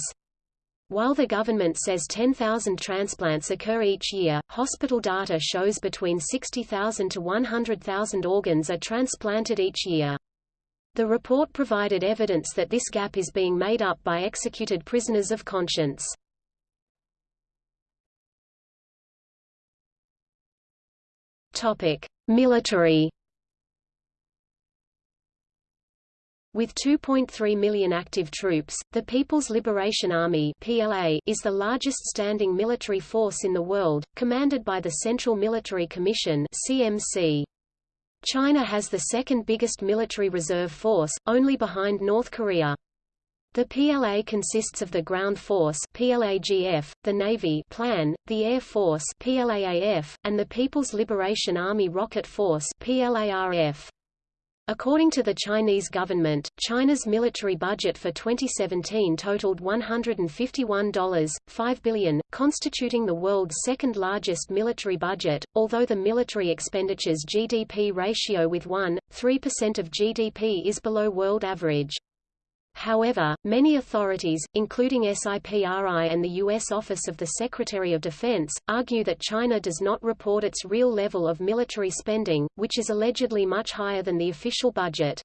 While the government says 10,000 transplants occur each year, hospital data shows between 60,000 to 100,000 organs are transplanted each year. The report provided evidence that this gap is being made up by executed prisoners of conscience. Topic: Military. With 2.3 million active troops, the People's Liberation Army (PLA) is the largest standing military force in the world, commanded by the Central Military Commission (CMC). China has the second biggest military reserve force, only behind North Korea. The PLA consists of the Ground Force PLAGF, the Navy Plan, the Air Force PLAAF, and the People's Liberation Army Rocket Force PLARF. According to the Chinese government, China's military budget for 2017 totaled $151.5 billion, constituting the world's second largest military budget, although the military expenditures GDP ratio with 1.3% of GDP is below world average. However, many authorities, including SIPRI and the U.S. Office of the Secretary of Defense, argue that China does not report its real level of military spending, which is allegedly much higher than the official budget.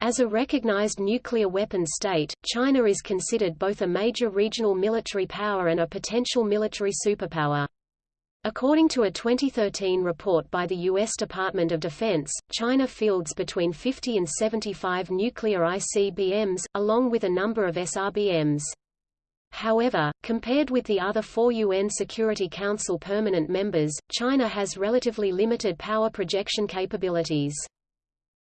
As a recognized nuclear weapons state, China is considered both a major regional military power and a potential military superpower. According to a 2013 report by the U.S. Department of Defense, China fields between 50 and 75 nuclear ICBMs, along with a number of SRBMs. However, compared with the other four UN Security Council permanent members, China has relatively limited power projection capabilities.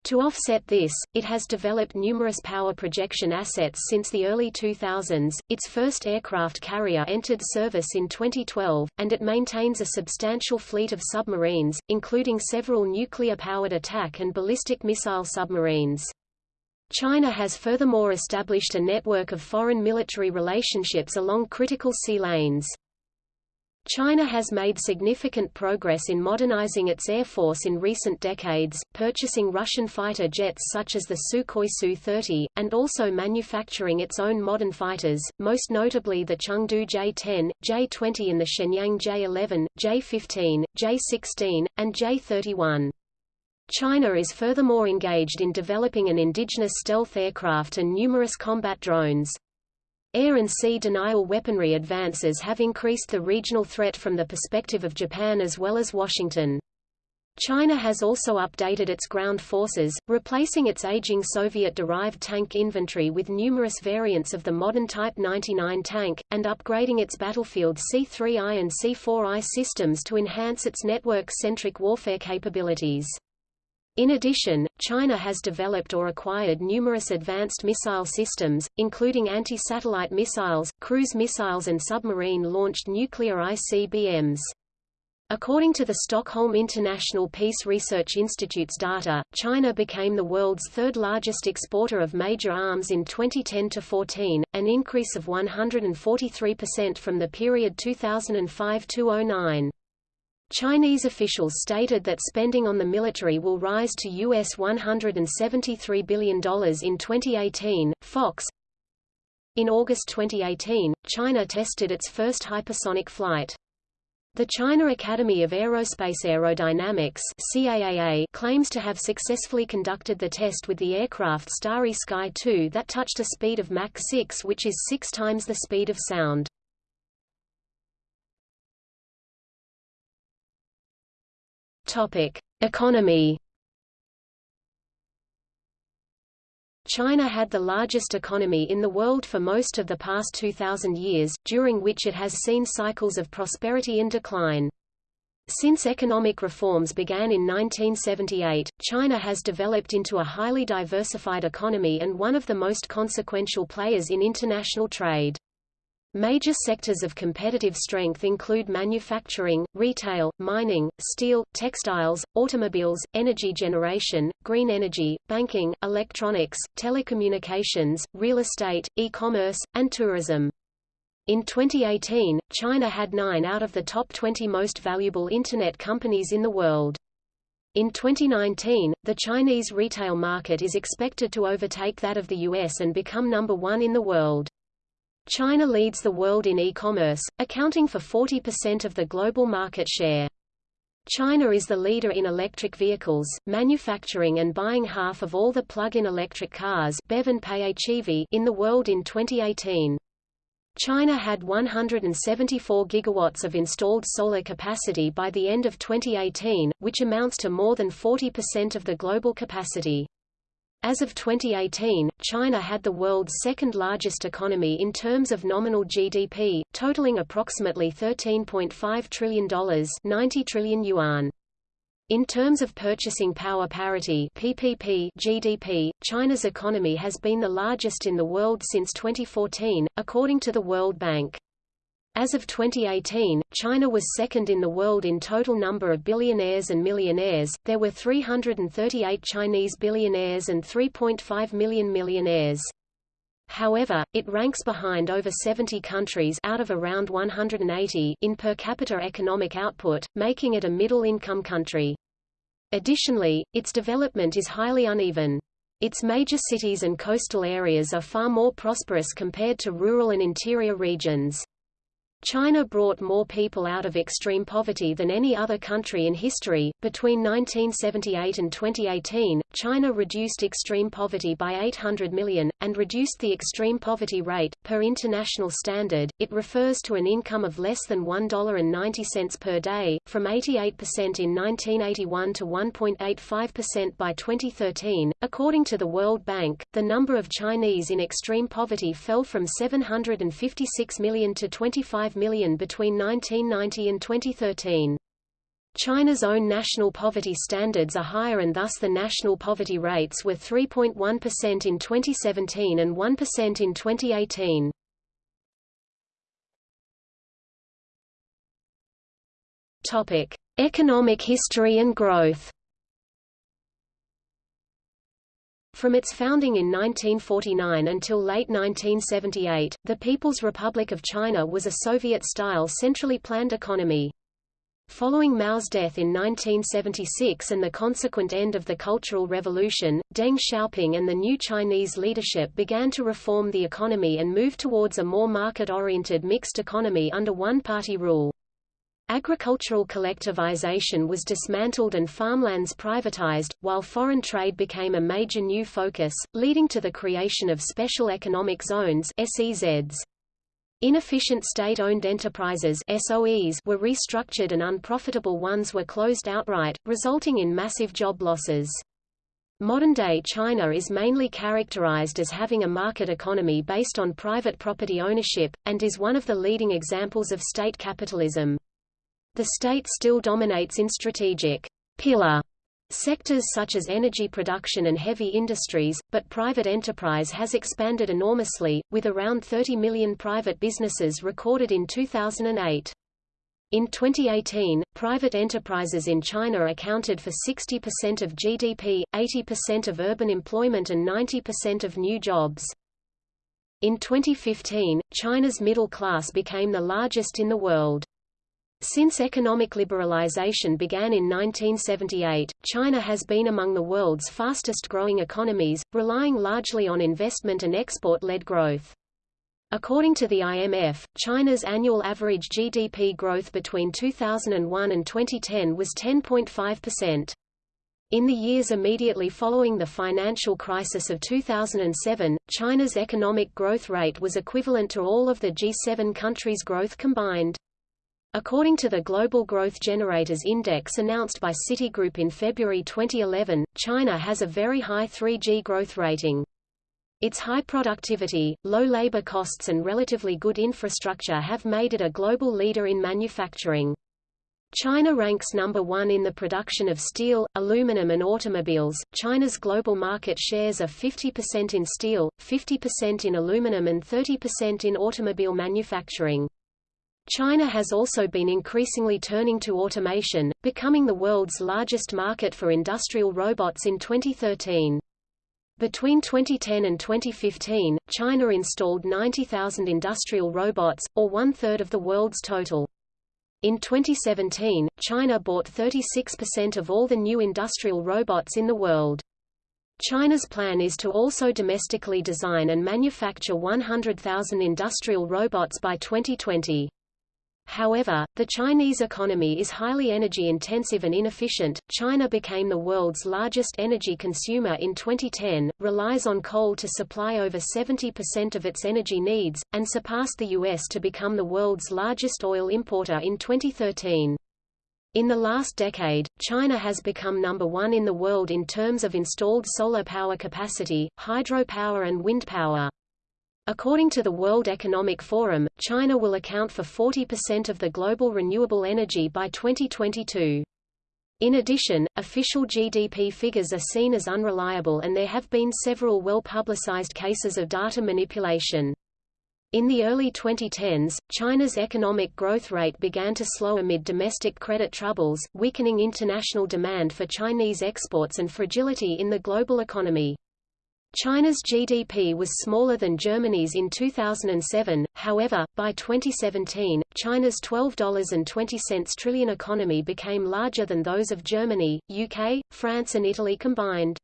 To offset this, it has developed numerous power projection assets since the early 2000s. Its first aircraft carrier entered service in 2012, and it maintains a substantial fleet of submarines, including several nuclear-powered attack and ballistic missile submarines. China has furthermore established a network of foreign military relationships along critical sea lanes. China has made significant progress in modernizing its air force in recent decades, purchasing Russian fighter jets such as the Sukhoi Su-30, and also manufacturing its own modern fighters, most notably the Chengdu J-10, J-20 and the Shenyang J-11, J-15, J-16, and J-31. China is furthermore engaged in developing an indigenous stealth aircraft and numerous combat drones. Air and sea denial weaponry advances have increased the regional threat from the perspective of Japan as well as Washington. China has also updated its ground forces, replacing its aging Soviet-derived tank inventory with numerous variants of the modern Type 99 tank, and upgrading its battlefield C-3I and C-4I systems to enhance its network-centric warfare capabilities. In addition, China has developed or acquired numerous advanced missile systems, including anti-satellite missiles, cruise missiles and submarine-launched nuclear ICBMs. According to the Stockholm International Peace Research Institute's data, China became the world's third largest exporter of major arms in 2010-14, an increase of 143% from the period 2005-09. Chinese officials stated that spending on the military will rise to US $173 billion in 2018. Fox In August 2018, China tested its first hypersonic flight. The China Academy of Aerospace Aerodynamics CAAA claims to have successfully conducted the test with the aircraft Starry Sky 2 that touched a speed of Mach 6 which is six times the speed of sound. Topic. Economy China had the largest economy in the world for most of the past 2,000 years, during which it has seen cycles of prosperity and decline. Since economic reforms began in 1978, China has developed into a highly diversified economy and one of the most consequential players in international trade. Major sectors of competitive strength include manufacturing, retail, mining, steel, textiles, automobiles, energy generation, green energy, banking, electronics, telecommunications, real estate, e-commerce, and tourism. In 2018, China had nine out of the top 20 most valuable Internet companies in the world. In 2019, the Chinese retail market is expected to overtake that of the US and become number one in the world. China leads the world in e-commerce, accounting for 40% of the global market share. China is the leader in electric vehicles, manufacturing and buying half of all the plug-in electric cars in the world in 2018. China had 174 gigawatts of installed solar capacity by the end of 2018, which amounts to more than 40% of the global capacity. As of 2018, China had the world's second-largest economy in terms of nominal GDP, totaling approximately $13.5 trillion 90 trillion yuan. In terms of purchasing power parity PPP GDP, China's economy has been the largest in the world since 2014, according to the World Bank. As of 2018, China was second in the world in total number of billionaires and millionaires. There were 338 Chinese billionaires and 3.5 million millionaires. However, it ranks behind over 70 countries out of around 180 in per capita economic output, making it a middle-income country. Additionally, its development is highly uneven. Its major cities and coastal areas are far more prosperous compared to rural and interior regions. China brought more people out of extreme poverty than any other country in history. Between 1978 and 2018, China reduced extreme poverty by 800 million, and reduced the extreme poverty rate. Per international standard, it refers to an income of less than $1.90 per day, from 88% in 1981 to 1.85% by 2013. According to the World Bank, the number of Chinese in extreme poverty fell from 756 million to 25 5 million between 1990 and 2013. China's own national poverty standards are higher and thus the national poverty rates were 3.1% in 2017 and 1% in 2018. Topic: Economic history and growth. From its founding in 1949 until late 1978, the People's Republic of China was a Soviet-style centrally planned economy. Following Mao's death in 1976 and the consequent end of the Cultural Revolution, Deng Xiaoping and the new Chinese leadership began to reform the economy and move towards a more market-oriented mixed economy under one-party rule. Agricultural collectivization was dismantled and farmlands privatized, while foreign trade became a major new focus, leading to the creation of special economic zones SEZs. Inefficient state-owned enterprises SOEs were restructured and unprofitable ones were closed outright, resulting in massive job losses. Modern-day China is mainly characterized as having a market economy based on private property ownership, and is one of the leading examples of state capitalism. The state still dominates in strategic pillar sectors such as energy production and heavy industries, but private enterprise has expanded enormously, with around 30 million private businesses recorded in 2008. In 2018, private enterprises in China accounted for 60% of GDP, 80% of urban employment and 90% of new jobs. In 2015, China's middle class became the largest in the world. Since economic liberalization began in 1978, China has been among the world's fastest growing economies, relying largely on investment and export-led growth. According to the IMF, China's annual average GDP growth between 2001 and 2010 was 10.5%. In the years immediately following the financial crisis of 2007, China's economic growth rate was equivalent to all of the G7 countries' growth combined. According to the Global Growth Generators Index announced by Citigroup in February 2011, China has a very high 3G growth rating. Its high productivity, low labor costs and relatively good infrastructure have made it a global leader in manufacturing. China ranks number one in the production of steel, aluminum and automobiles. China's global market shares are 50% in steel, 50% in aluminum and 30% in automobile manufacturing. China has also been increasingly turning to automation, becoming the world's largest market for industrial robots in 2013. Between 2010 and 2015, China installed 90,000 industrial robots, or one-third of the world's total. In 2017, China bought 36% of all the new industrial robots in the world. China's plan is to also domestically design and manufacture 100,000 industrial robots by 2020. However, the Chinese economy is highly energy-intensive and inefficient. China became the world's largest energy consumer in 2010, relies on coal to supply over 70% of its energy needs, and surpassed the U.S. to become the world's largest oil importer in 2013. In the last decade, China has become number one in the world in terms of installed solar power capacity, hydropower and wind power. According to the World Economic Forum, China will account for 40% of the global renewable energy by 2022. In addition, official GDP figures are seen as unreliable and there have been several well-publicized cases of data manipulation. In the early 2010s, China's economic growth rate began to slow amid domestic credit troubles, weakening international demand for Chinese exports and fragility in the global economy. China's GDP was smaller than Germany's in 2007, however, by 2017, China's $12.20 trillion economy became larger than those of Germany, UK, France and Italy combined.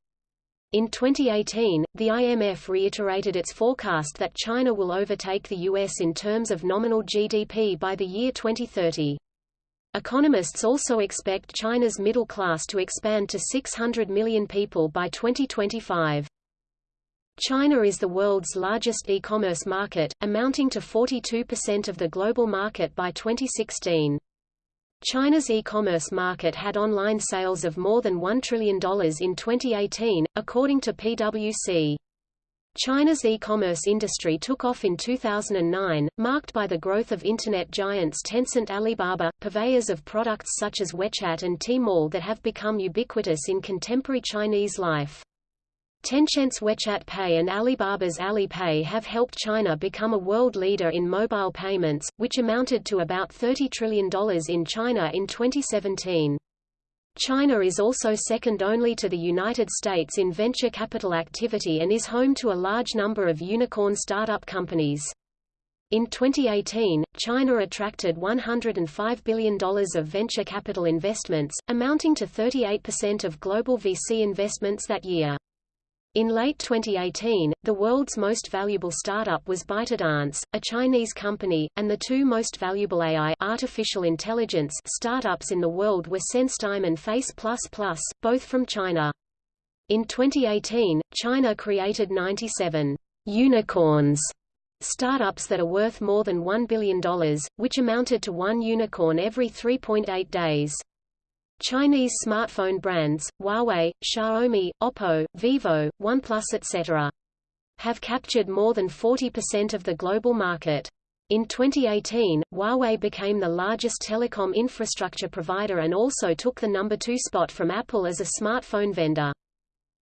In 2018, the IMF reiterated its forecast that China will overtake the US in terms of nominal GDP by the year 2030. Economists also expect China's middle class to expand to 600 million people by 2025. China is the world's largest e-commerce market, amounting to 42% of the global market by 2016. China's e-commerce market had online sales of more than $1 trillion in 2018, according to PwC. China's e-commerce industry took off in 2009, marked by the growth of internet giants Tencent Alibaba, purveyors of products such as WeChat and Tmall that have become ubiquitous in contemporary Chinese life. Tencent's WeChat Pay and Alibaba's Alipay have helped China become a world leader in mobile payments, which amounted to about $30 trillion in China in 2017. China is also second only to the United States in venture capital activity and is home to a large number of unicorn startup companies. In 2018, China attracted $105 billion of venture capital investments, amounting to 38% of global VC investments that year. In late 2018, the world's most valuable startup was ByteDance, a Chinese company, and the two most valuable AI artificial intelligence startups in the world were SenseTime and Face++, both from China. In 2018, China created 97 unicorns startups that are worth more than $1 billion, which amounted to one unicorn every 3.8 days. Chinese smartphone brands, Huawei, Xiaomi, Oppo, Vivo, OnePlus etc. have captured more than 40% of the global market. In 2018, Huawei became the largest telecom infrastructure provider and also took the number two spot from Apple as a smartphone vendor.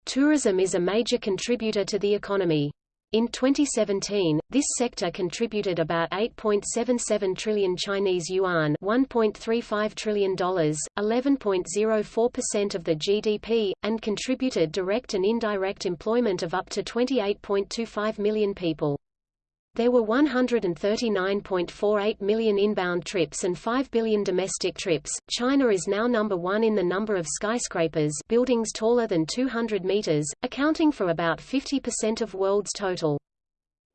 Tourism is a major contributor to the economy. In 2017, this sector contributed about 8.77 trillion Chinese yuan, $1.35 trillion, 11.04% of the GDP, and contributed direct and indirect employment of up to 28.25 million people. There were 139.48 million inbound trips and 5 billion domestic trips. China is now number one in the number of skyscrapers buildings taller than 200 meters, accounting for about 50% of world's total.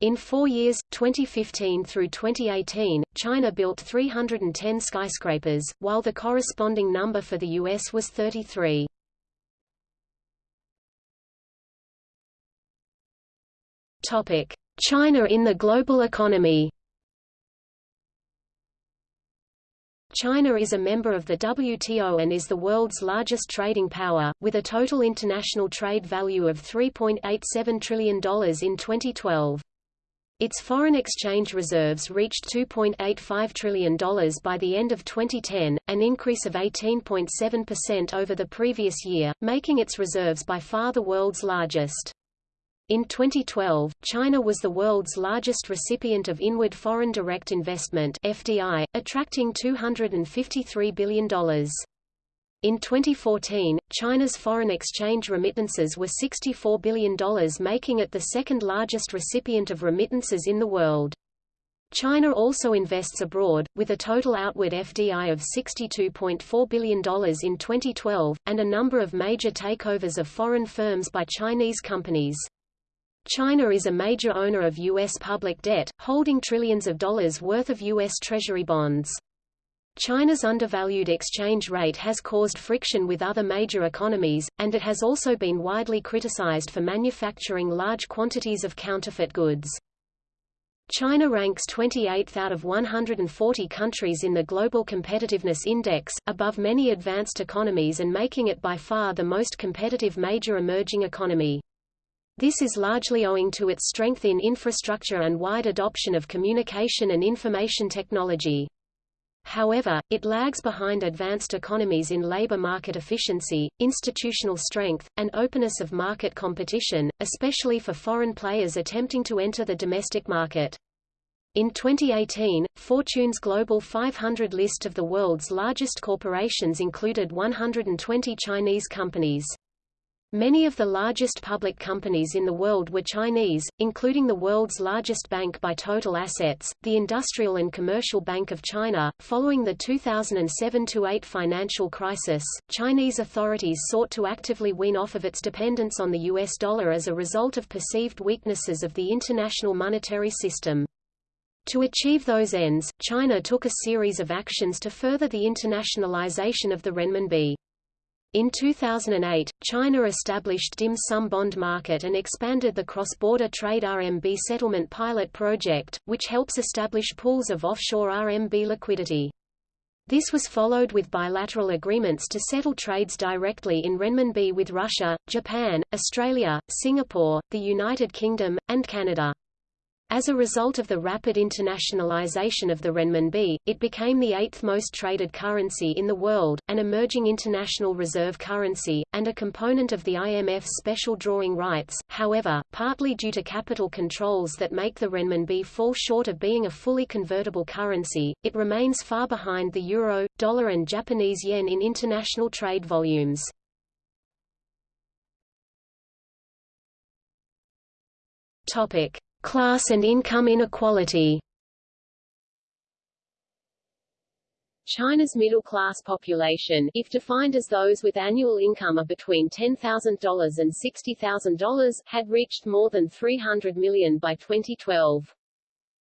In four years, 2015 through 2018, China built 310 skyscrapers, while the corresponding number for the U.S. was 33. China in the global economy China is a member of the WTO and is the world's largest trading power, with a total international trade value of $3.87 trillion in 2012. Its foreign exchange reserves reached $2.85 trillion by the end of 2010, an increase of 18.7% over the previous year, making its reserves by far the world's largest. In 2012, China was the world's largest recipient of inward foreign direct investment (FDI), attracting $253 billion. In 2014, China's foreign exchange remittances were $64 billion making it the second largest recipient of remittances in the world. China also invests abroad, with a total outward FDI of $62.4 billion in 2012, and a number of major takeovers of foreign firms by Chinese companies. China is a major owner of U.S. public debt, holding trillions of dollars worth of U.S. Treasury bonds. China's undervalued exchange rate has caused friction with other major economies, and it has also been widely criticized for manufacturing large quantities of counterfeit goods. China ranks 28th out of 140 countries in the Global Competitiveness Index, above many advanced economies and making it by far the most competitive major emerging economy. This is largely owing to its strength in infrastructure and wide adoption of communication and information technology. However, it lags behind advanced economies in labor market efficiency, institutional strength, and openness of market competition, especially for foreign players attempting to enter the domestic market. In 2018, Fortune's Global 500 list of the world's largest corporations included 120 Chinese companies. Many of the largest public companies in the world were Chinese, including the world's largest bank by total assets, the Industrial and Commercial Bank of China. Following the 2007-8 financial crisis, Chinese authorities sought to actively wean off of its dependence on the US dollar as a result of perceived weaknesses of the international monetary system. To achieve those ends, China took a series of actions to further the internationalization of the renminbi. In 2008, China established dim sum bond market and expanded the cross-border trade RMB settlement pilot project, which helps establish pools of offshore RMB liquidity. This was followed with bilateral agreements to settle trades directly in renminbi with Russia, Japan, Australia, Singapore, the United Kingdom, and Canada. As a result of the rapid internationalization of the renminbi, it became the eighth most traded currency in the world, an emerging international reserve currency, and a component of the IMF's special drawing rights. However, partly due to capital controls that make the renminbi fall short of being a fully convertible currency, it remains far behind the euro, dollar and Japanese yen in international trade volumes. Topic: Class and income inequality China's middle-class population, if defined as those with annual income of between $10,000 and $60,000, had reached more than 300 million by 2012.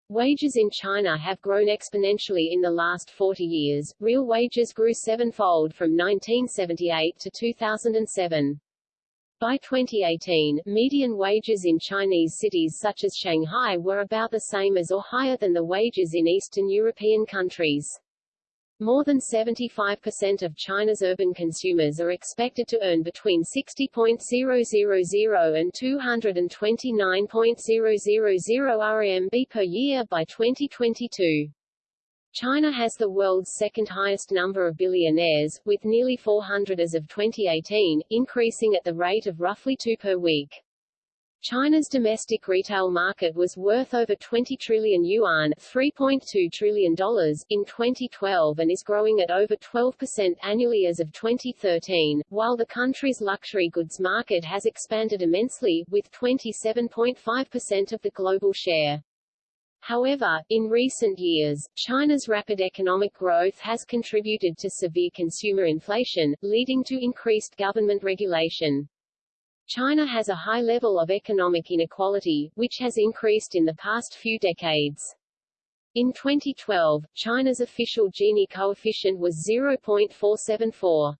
Wages in China have grown exponentially in the last 40 years. Real wages grew sevenfold from 1978 to 2007. By 2018, median wages in Chinese cities such as Shanghai were about the same as or higher than the wages in Eastern European countries. More than 75% of China's urban consumers are expected to earn between 60.000 and 229.000 RMB per year by 2022. China has the world's second highest number of billionaires, with nearly 400 as of 2018, increasing at the rate of roughly two per week. China's domestic retail market was worth over 20 trillion yuan $3.2 trillion in 2012 and is growing at over 12% annually as of 2013, while the country's luxury goods market has expanded immensely, with 27.5% of the global share. However, in recent years, China's rapid economic growth has contributed to severe consumer inflation, leading to increased government regulation. China has a high level of economic inequality, which has increased in the past few decades. In 2012, China's official Gini coefficient was 0.474.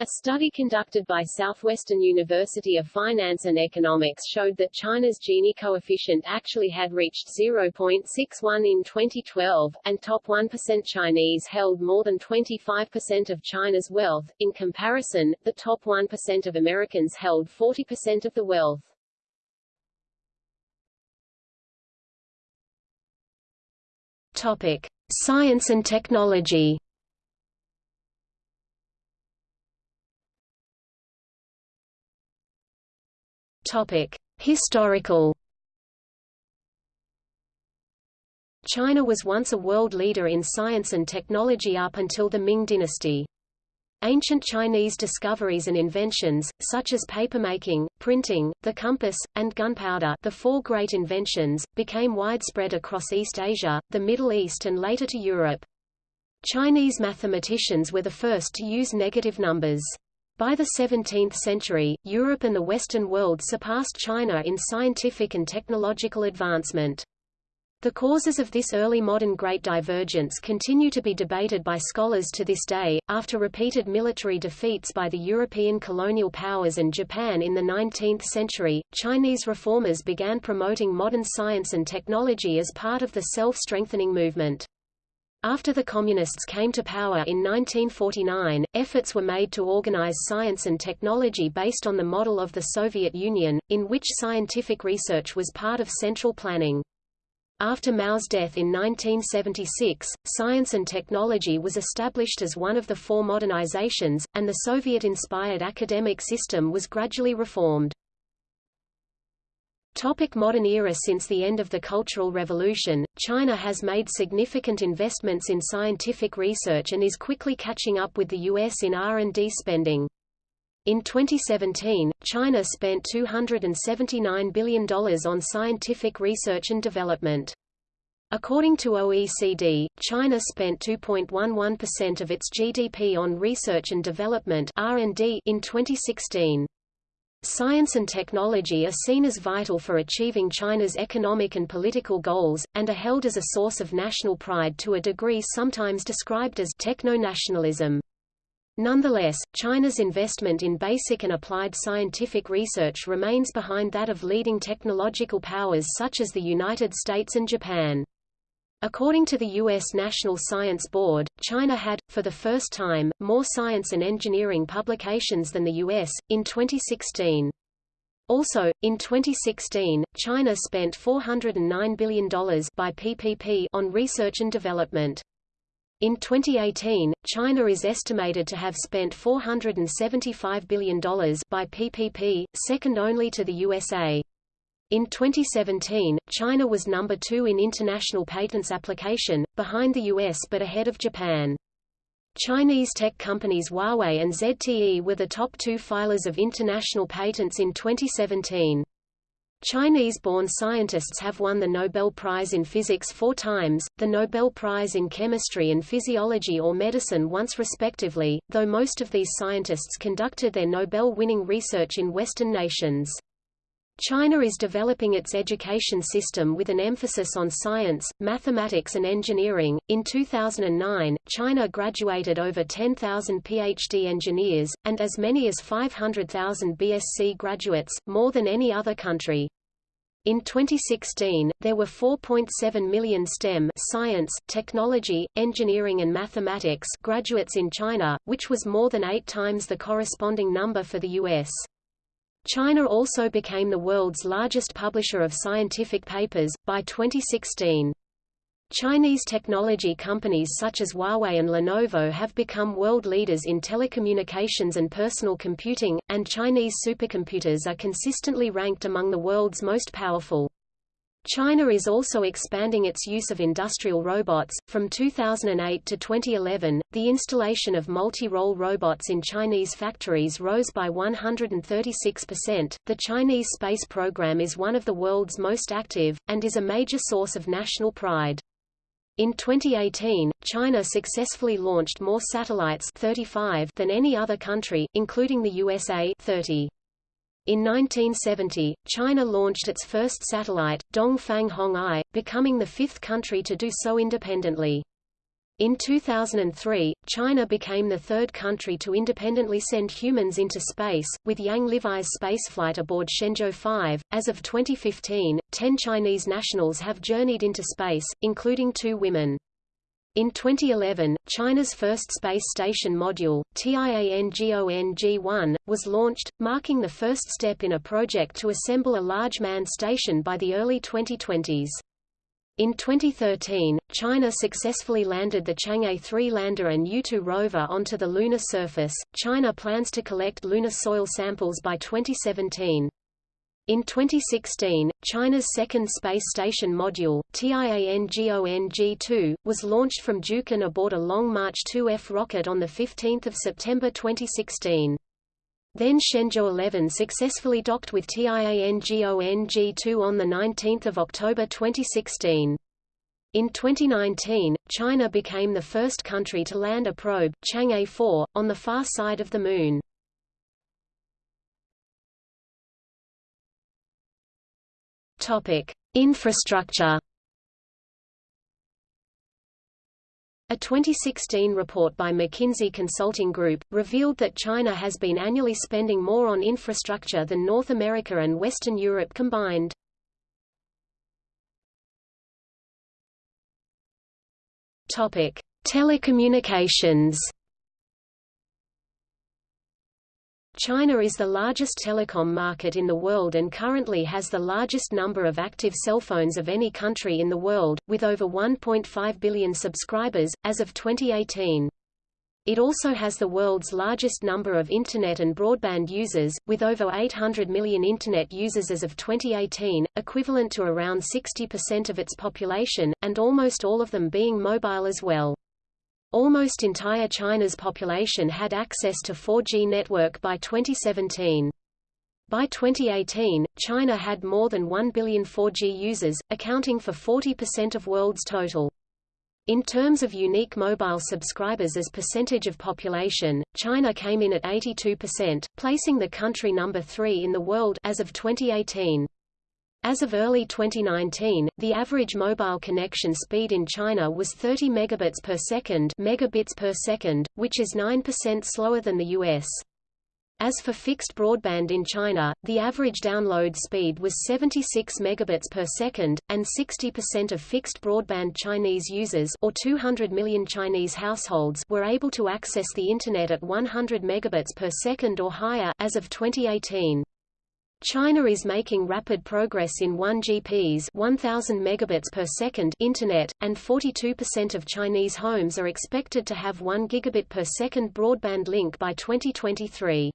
A study conducted by Southwestern University of Finance and Economics showed that China's Gini coefficient actually had reached 0.61 in 2012, and top 1% Chinese held more than 25% of China's wealth. In comparison, the top 1% of Americans held 40% of the wealth. Topic: Science and technology. Historical. China was once a world leader in science and technology up until the Ming dynasty. Ancient Chinese discoveries and inventions, such as papermaking, printing, the compass, and gunpowder the four great inventions, became widespread across East Asia, the Middle East and later to Europe. Chinese mathematicians were the first to use negative numbers. By the 17th century, Europe and the Western world surpassed China in scientific and technological advancement. The causes of this early modern great divergence continue to be debated by scholars to this day. After repeated military defeats by the European colonial powers and Japan in the 19th century, Chinese reformers began promoting modern science and technology as part of the self-strengthening movement. After the Communists came to power in 1949, efforts were made to organize science and technology based on the model of the Soviet Union, in which scientific research was part of central planning. After Mao's death in 1976, science and technology was established as one of the four modernizations, and the Soviet-inspired academic system was gradually reformed. Topic modern era Since the end of the Cultural Revolution, China has made significant investments in scientific research and is quickly catching up with the U.S. in R&D spending. In 2017, China spent $279 billion on scientific research and development. According to OECD, China spent 2.11% of its GDP on research and development in 2016. Science and technology are seen as vital for achieving China's economic and political goals, and are held as a source of national pride to a degree sometimes described as techno-nationalism. Nonetheless, China's investment in basic and applied scientific research remains behind that of leading technological powers such as the United States and Japan. According to the U.S. National Science Board, China had, for the first time, more science and engineering publications than the U.S., in 2016. Also, in 2016, China spent $409 billion by PPP on research and development. In 2018, China is estimated to have spent $475 billion by PPP, second only to the USA. In 2017, China was number two in international patents application, behind the US but ahead of Japan. Chinese tech companies Huawei and ZTE were the top two filers of international patents in 2017. Chinese-born scientists have won the Nobel Prize in Physics four times, the Nobel Prize in Chemistry and Physiology or Medicine once respectively, though most of these scientists conducted their Nobel-winning research in Western nations. China is developing its education system with an emphasis on science, mathematics and engineering. In 2009, China graduated over 10,000 PhD engineers, and as many as 500,000 BSc graduates, more than any other country. In 2016, there were 4.7 million STEM science, technology, engineering and mathematics graduates in China, which was more than eight times the corresponding number for the U.S. China also became the world's largest publisher of scientific papers, by 2016. Chinese technology companies such as Huawei and Lenovo have become world leaders in telecommunications and personal computing, and Chinese supercomputers are consistently ranked among the world's most powerful. China is also expanding its use of industrial robots. From 2008 to 2011, the installation of multi-role robots in Chinese factories rose by 136%. The Chinese space program is one of the world's most active, and is a major source of national pride. In 2018, China successfully launched more satellites 35 than any other country, including the USA 30. In 1970, China launched its first satellite, Dongfang Hong-I, becoming the fifth country to do so independently. In 2003, China became the third country to independently send humans into space, with Yang Liwei's spaceflight aboard Shenzhou 5. As of 2015, 10 Chinese nationals have journeyed into space, including two women. In 2011, China's first space station module, Tiangong-1, was launched, marking the first step in a project to assemble a large manned station by the early 2020s. In 2013, China successfully landed the Chang'e 3 lander and Yutu rover onto the lunar surface. China plans to collect lunar soil samples by 2017. In 2016, China's second space station module, Tiangong-2, was launched from Jiuquan aboard a Long March 2F rocket on 15 September 2016. Then Shenzhou 11 successfully docked with Tiangong-2 on 19 October 2016. In 2019, China became the first country to land a probe, Chang'e 4, on the far side of the Moon. Infrastructure. A 2016 report by McKinsey Consulting Group, revealed that China has been annually spending more on infrastructure than North America and Western Europe combined. Telecommunications China is the largest telecom market in the world and currently has the largest number of active cell phones of any country in the world, with over 1.5 billion subscribers, as of 2018. It also has the world's largest number of Internet and broadband users, with over 800 million Internet users as of 2018, equivalent to around 60% of its population, and almost all of them being mobile as well. Almost entire China's population had access to 4G network by 2017. By 2018, China had more than 1 billion 4G users, accounting for 40% of world's total. In terms of unique mobile subscribers as percentage of population, China came in at 82%, placing the country number 3 in the world as of 2018. As of early 2019, the average mobile connection speed in China was 30 megabits per second, megabits per second, which is 9% slower than the US. As for fixed broadband in China, the average download speed was 76 megabits per second, and 60% of fixed broadband Chinese users or 200 million Chinese households were able to access the Internet at 100 megabits per second or higher as of 2018. China is making rapid progress in 1GP's 1000 megabits per second internet, and 42% of Chinese homes are expected to have 1 gigabit per second broadband link by 2023.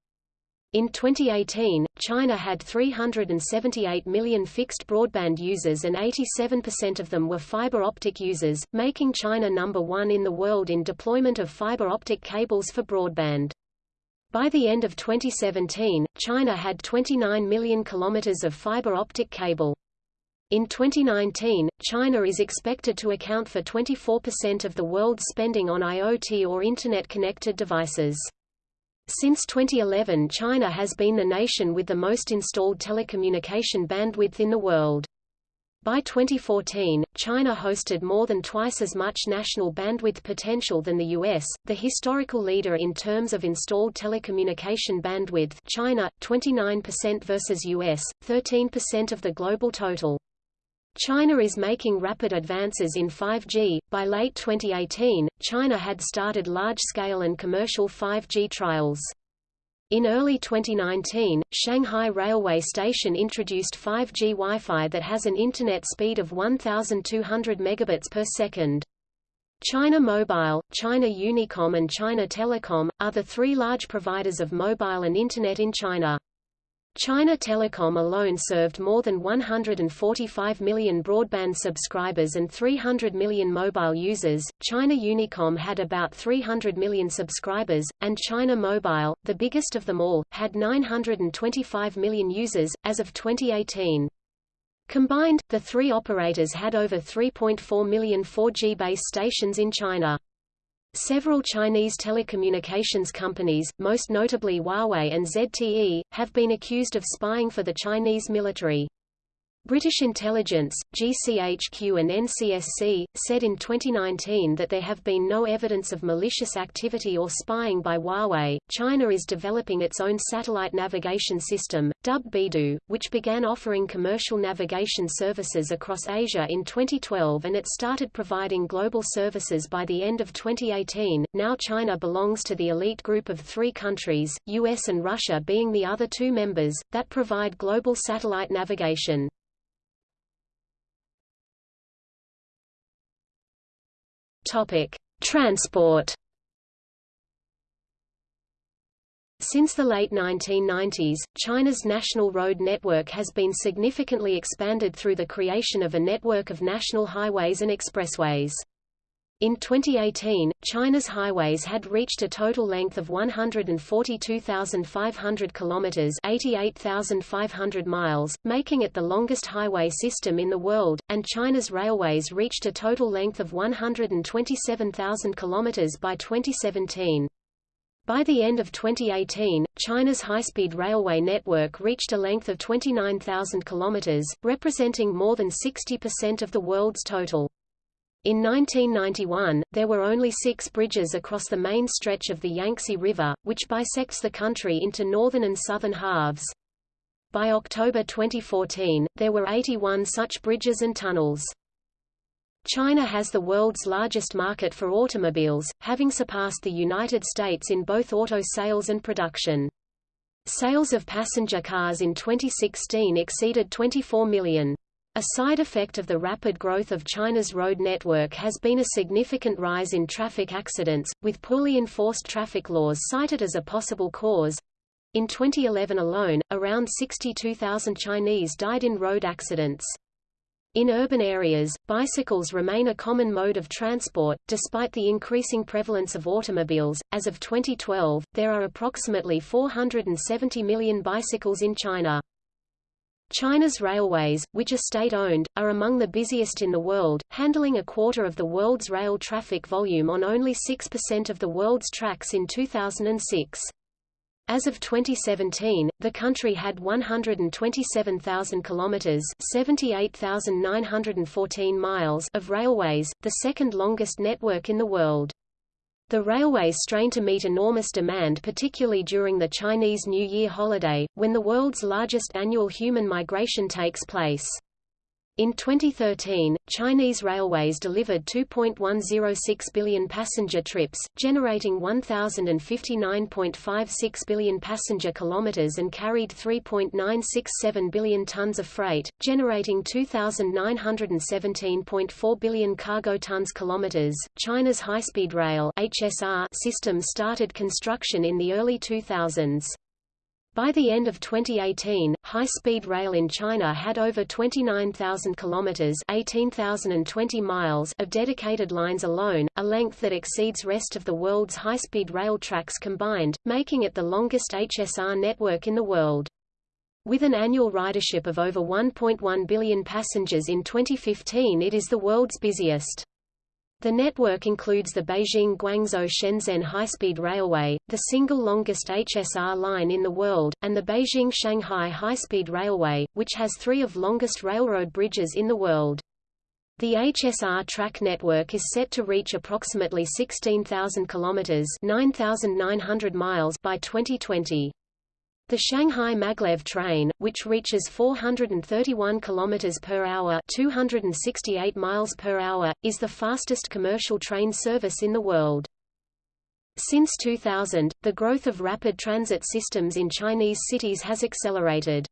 In 2018, China had 378 million fixed broadband users and 87% of them were fiber optic users, making China number one in the world in deployment of fiber optic cables for broadband. By the end of 2017, China had 29 million kilometers of fiber optic cable. In 2019, China is expected to account for 24% of the world's spending on IoT or Internet-connected devices. Since 2011 China has been the nation with the most installed telecommunication bandwidth in the world. By 2014, China hosted more than twice as much national bandwidth potential than the US, the historical leader in terms of installed telecommunication bandwidth China, 29% versus US, 13% of the global total. China is making rapid advances in 5G. By late 2018, China had started large-scale and commercial 5G trials. In early 2019, Shanghai Railway Station introduced 5G Wi-Fi that has an internet speed of 1,200 megabits per second. China Mobile, China Unicom and China Telecom, are the three large providers of mobile and Internet in China. China Telecom alone served more than 145 million broadband subscribers and 300 million mobile users. China Unicom had about 300 million subscribers, and China Mobile, the biggest of them all, had 925 million users, as of 2018. Combined, the three operators had over 3.4 million 4G base stations in China. Several Chinese telecommunications companies, most notably Huawei and ZTE, have been accused of spying for the Chinese military. British intelligence, GCHQ and NCSC, said in 2019 that there have been no evidence of malicious activity or spying by Huawei. China is developing its own satellite navigation system, dubbed Beidou, which began offering commercial navigation services across Asia in 2012 and it started providing global services by the end of 2018. Now China belongs to the elite group of three countries, US and Russia being the other two members, that provide global satellite navigation. Topic: Transport. Since the late 1990s, China's national road network has been significantly expanded through the creation of a network of national highways and expressways. In 2018, China's highways had reached a total length of 142,500 kilometers, 88,500 miles, making it the longest highway system in the world, and China's railways reached a total length of 127,000 kilometers by 2017. By the end of 2018, China's high-speed railway network reached a length of 29,000 kilometers, representing more than 60% of the world's total. In 1991, there were only six bridges across the main stretch of the Yangtze River, which bisects the country into northern and southern halves. By October 2014, there were 81 such bridges and tunnels. China has the world's largest market for automobiles, having surpassed the United States in both auto sales and production. Sales of passenger cars in 2016 exceeded 24 million. A side effect of the rapid growth of China's road network has been a significant rise in traffic accidents, with poorly enforced traffic laws cited as a possible cause. In 2011 alone, around 62,000 Chinese died in road accidents. In urban areas, bicycles remain a common mode of transport, despite the increasing prevalence of automobiles. As of 2012, there are approximately 470 million bicycles in China. China's railways, which are state-owned, are among the busiest in the world, handling a quarter of the world's rail traffic volume on only 6% of the world's tracks in 2006. As of 2017, the country had 127,000 kilometers, 78,914 miles of railways, the second longest network in the world. The railways strain to meet enormous demand particularly during the Chinese New Year holiday, when the world's largest annual human migration takes place. In 2013, Chinese railways delivered 2.106 billion passenger trips, generating 1,059.56 billion passenger kilometers and carried 3.967 billion tons of freight, generating 2,917.4 billion cargo tons kilometers. China's high-speed rail (HSR) system started construction in the early 2000s. By the end of 2018, high-speed rail in China had over 29,000 kilometers (18,020 miles) of dedicated lines alone, a length that exceeds rest of the world's high-speed rail tracks combined, making it the longest HSR network in the world. With an annual ridership of over 1.1 billion passengers in 2015 it is the world's busiest. The network includes the Beijing-Guangzhou-Shenzhen high-speed railway, the single longest HSR line in the world, and the Beijing-Shanghai high-speed railway, which has three of longest railroad bridges in the world. The HSR track network is set to reach approximately 16,000 kilometers (9,900 miles) by 2020. The Shanghai Maglev train, which reaches 431 km per hour, 268 miles per hour, is the fastest commercial train service in the world. Since 2000, the growth of rapid transit systems in Chinese cities has accelerated.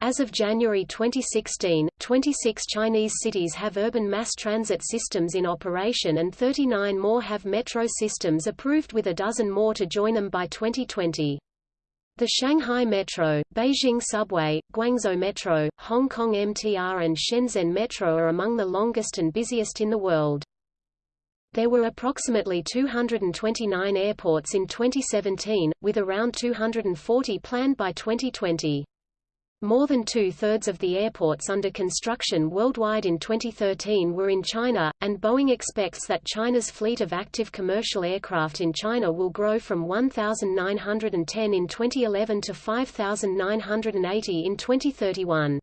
As of January 2016, 26 Chinese cities have urban mass transit systems in operation and 39 more have metro systems approved with a dozen more to join them by 2020. The Shanghai Metro, Beijing Subway, Guangzhou Metro, Hong Kong MTR and Shenzhen Metro are among the longest and busiest in the world. There were approximately 229 airports in 2017, with around 240 planned by 2020. More than two-thirds of the airports under construction worldwide in 2013 were in China, and Boeing expects that China's fleet of active commercial aircraft in China will grow from 1,910 in 2011 to 5,980 in 2031.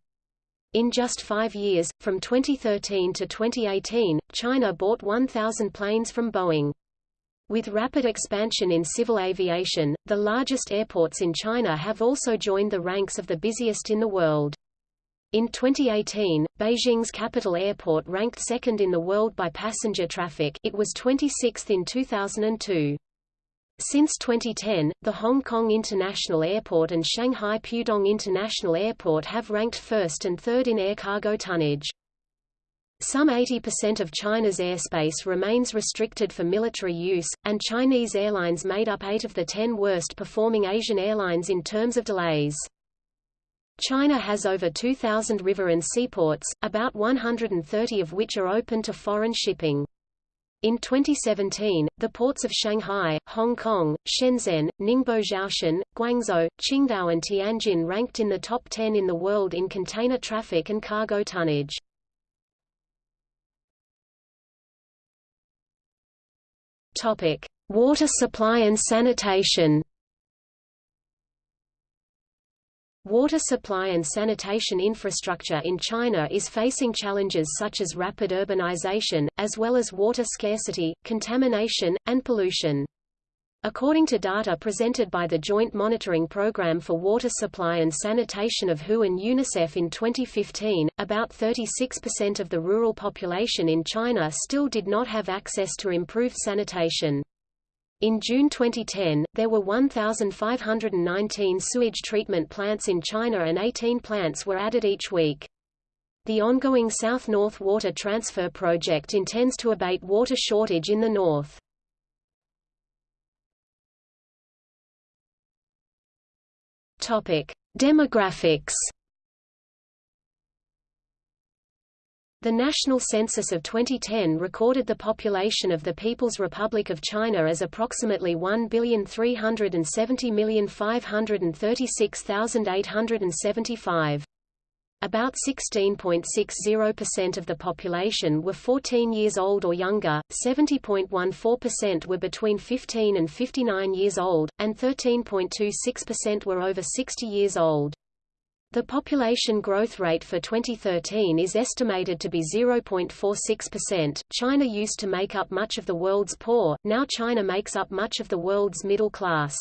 In just five years, from 2013 to 2018, China bought 1,000 planes from Boeing. With rapid expansion in civil aviation, the largest airports in China have also joined the ranks of the busiest in the world. In 2018, Beijing's capital airport ranked second in the world by passenger traffic it was 26th in 2002. Since 2010, the Hong Kong International Airport and Shanghai Pudong International Airport have ranked first and third in air cargo tonnage. Some 80% of China's airspace remains restricted for military use, and Chinese airlines made up 8 of the 10 worst-performing Asian airlines in terms of delays. China has over 2,000 river and seaports, about 130 of which are open to foreign shipping. In 2017, the ports of Shanghai, Hong Kong, Shenzhen, Ningbo Zhoushan, Guangzhou, Qingdao and Tianjin ranked in the top 10 in the world in container traffic and cargo tonnage. Water supply and sanitation. Water supply and sanitation infrastructure in China is facing challenges such as rapid urbanization, as well as water scarcity, contamination, and pollution. According to data presented by the Joint Monitoring Program for Water Supply and Sanitation of WHO and UNICEF in 2015, about 36% of the rural population in China still did not have access to improved sanitation. In June 2010, there were 1,519 sewage treatment plants in China and 18 plants were added each week. The ongoing South-North Water Transfer Project intends to abate water shortage in the north. Topic: Demographics. The National Census of 2010 recorded the population of the People's Republic of China as approximately 1,370,536,875. About 16.60% of the population were 14 years old or younger, 70.14% were between 15 and 59 years old, and 13.26% were over 60 years old. The population growth rate for 2013 is estimated to be 0.46%. China used to make up much of the world's poor, now China makes up much of the world's middle class.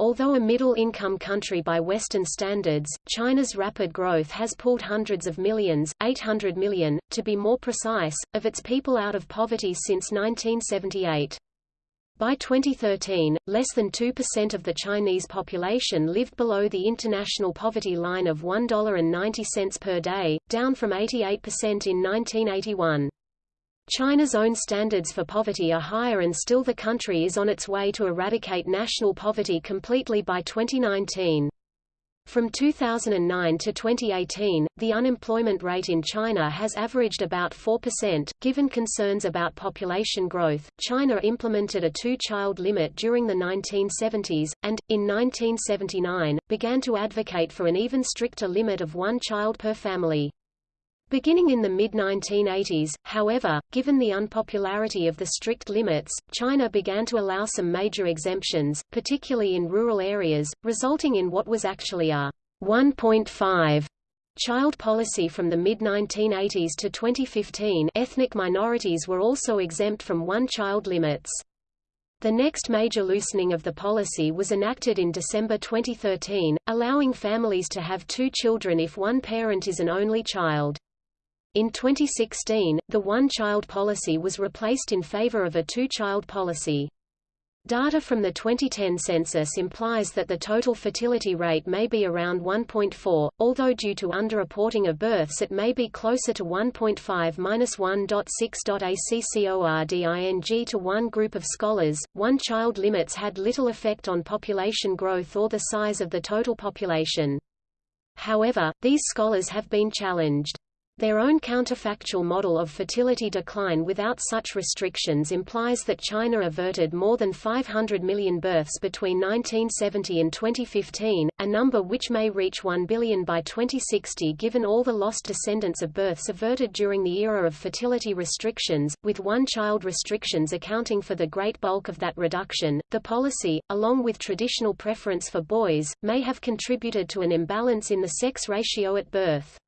Although a middle-income country by Western standards, China's rapid growth has pulled hundreds of millions 800 million, to be more precise, of its people out of poverty since 1978. By 2013, less than 2% of the Chinese population lived below the international poverty line of $1.90 per day, down from 88% in 1981. China's own standards for poverty are higher and still the country is on its way to eradicate national poverty completely by 2019. From 2009 to 2018, the unemployment rate in China has averaged about 4%. Given concerns about population growth, China implemented a two-child limit during the 1970s, and, in 1979, began to advocate for an even stricter limit of one child per family. Beginning in the mid-1980s, however, given the unpopularity of the strict limits, China began to allow some major exemptions, particularly in rural areas, resulting in what was actually a 1.5 child policy from the mid-1980s to 2015 ethnic minorities were also exempt from one-child limits. The next major loosening of the policy was enacted in December 2013, allowing families to have two children if one parent is an only child. In 2016, the one-child policy was replaced in favor of a two-child policy. Data from the 2010 census implies that the total fertility rate may be around 1.4, although due to underreporting of births it may be closer to 1.5-1.6. to one group of scholars, one-child limits had little effect on population growth or the size of the total population. However, these scholars have been challenged. Their own counterfactual model of fertility decline without such restrictions implies that China averted more than 500 million births between 1970 and 2015, a number which may reach 1 billion by 2060 given all the lost descendants of births averted during the era of fertility restrictions, with one-child restrictions accounting for the great bulk of that reduction. The policy, along with traditional preference for boys, may have contributed to an imbalance in the sex ratio at birth.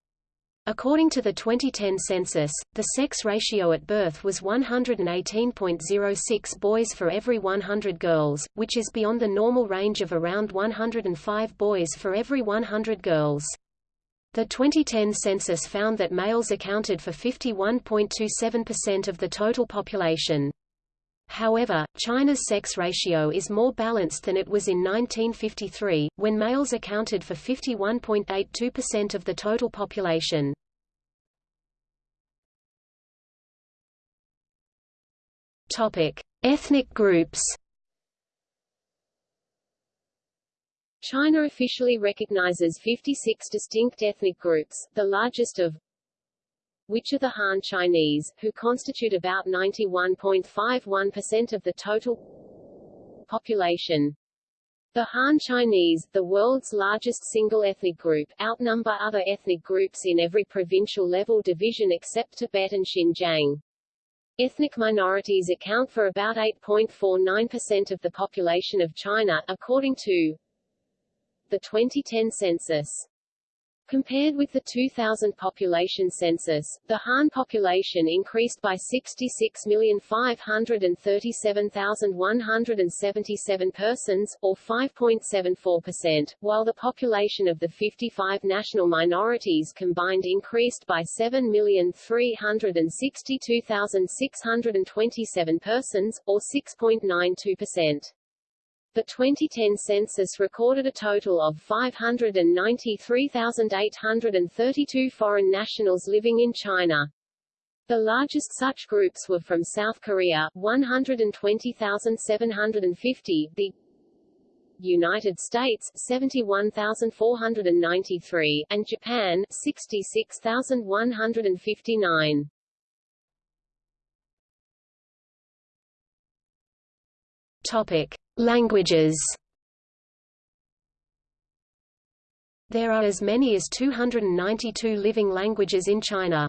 According to the 2010 census, the sex ratio at birth was 118.06 boys for every 100 girls, which is beyond the normal range of around 105 boys for every 100 girls. The 2010 census found that males accounted for 51.27% of the total population. However, China's sex ratio is more balanced than it was in 1953, when males accounted for 51.82% of the total population. Topic: Ethnic groups. China officially recognizes 56 distinct ethnic groups, the largest of which are the Han Chinese, who constitute about 91.51% of the total population. The Han Chinese, the world's largest single ethnic group, outnumber other ethnic groups in every provincial level division except Tibet and Xinjiang. Ethnic minorities account for about 8.49% of the population of China, according to the 2010 census. Compared with the 2000 population census, the Han population increased by 66,537,177 persons, or 5.74%, while the population of the 55 national minorities combined increased by 7,362,627 persons, or 6.92%. The 2010 census recorded a total of 593,832 foreign nationals living in China. The largest such groups were from South Korea 120,750, the United States 71,493 and Japan 66,159. Topic Languages There are as many as 292 living languages in China.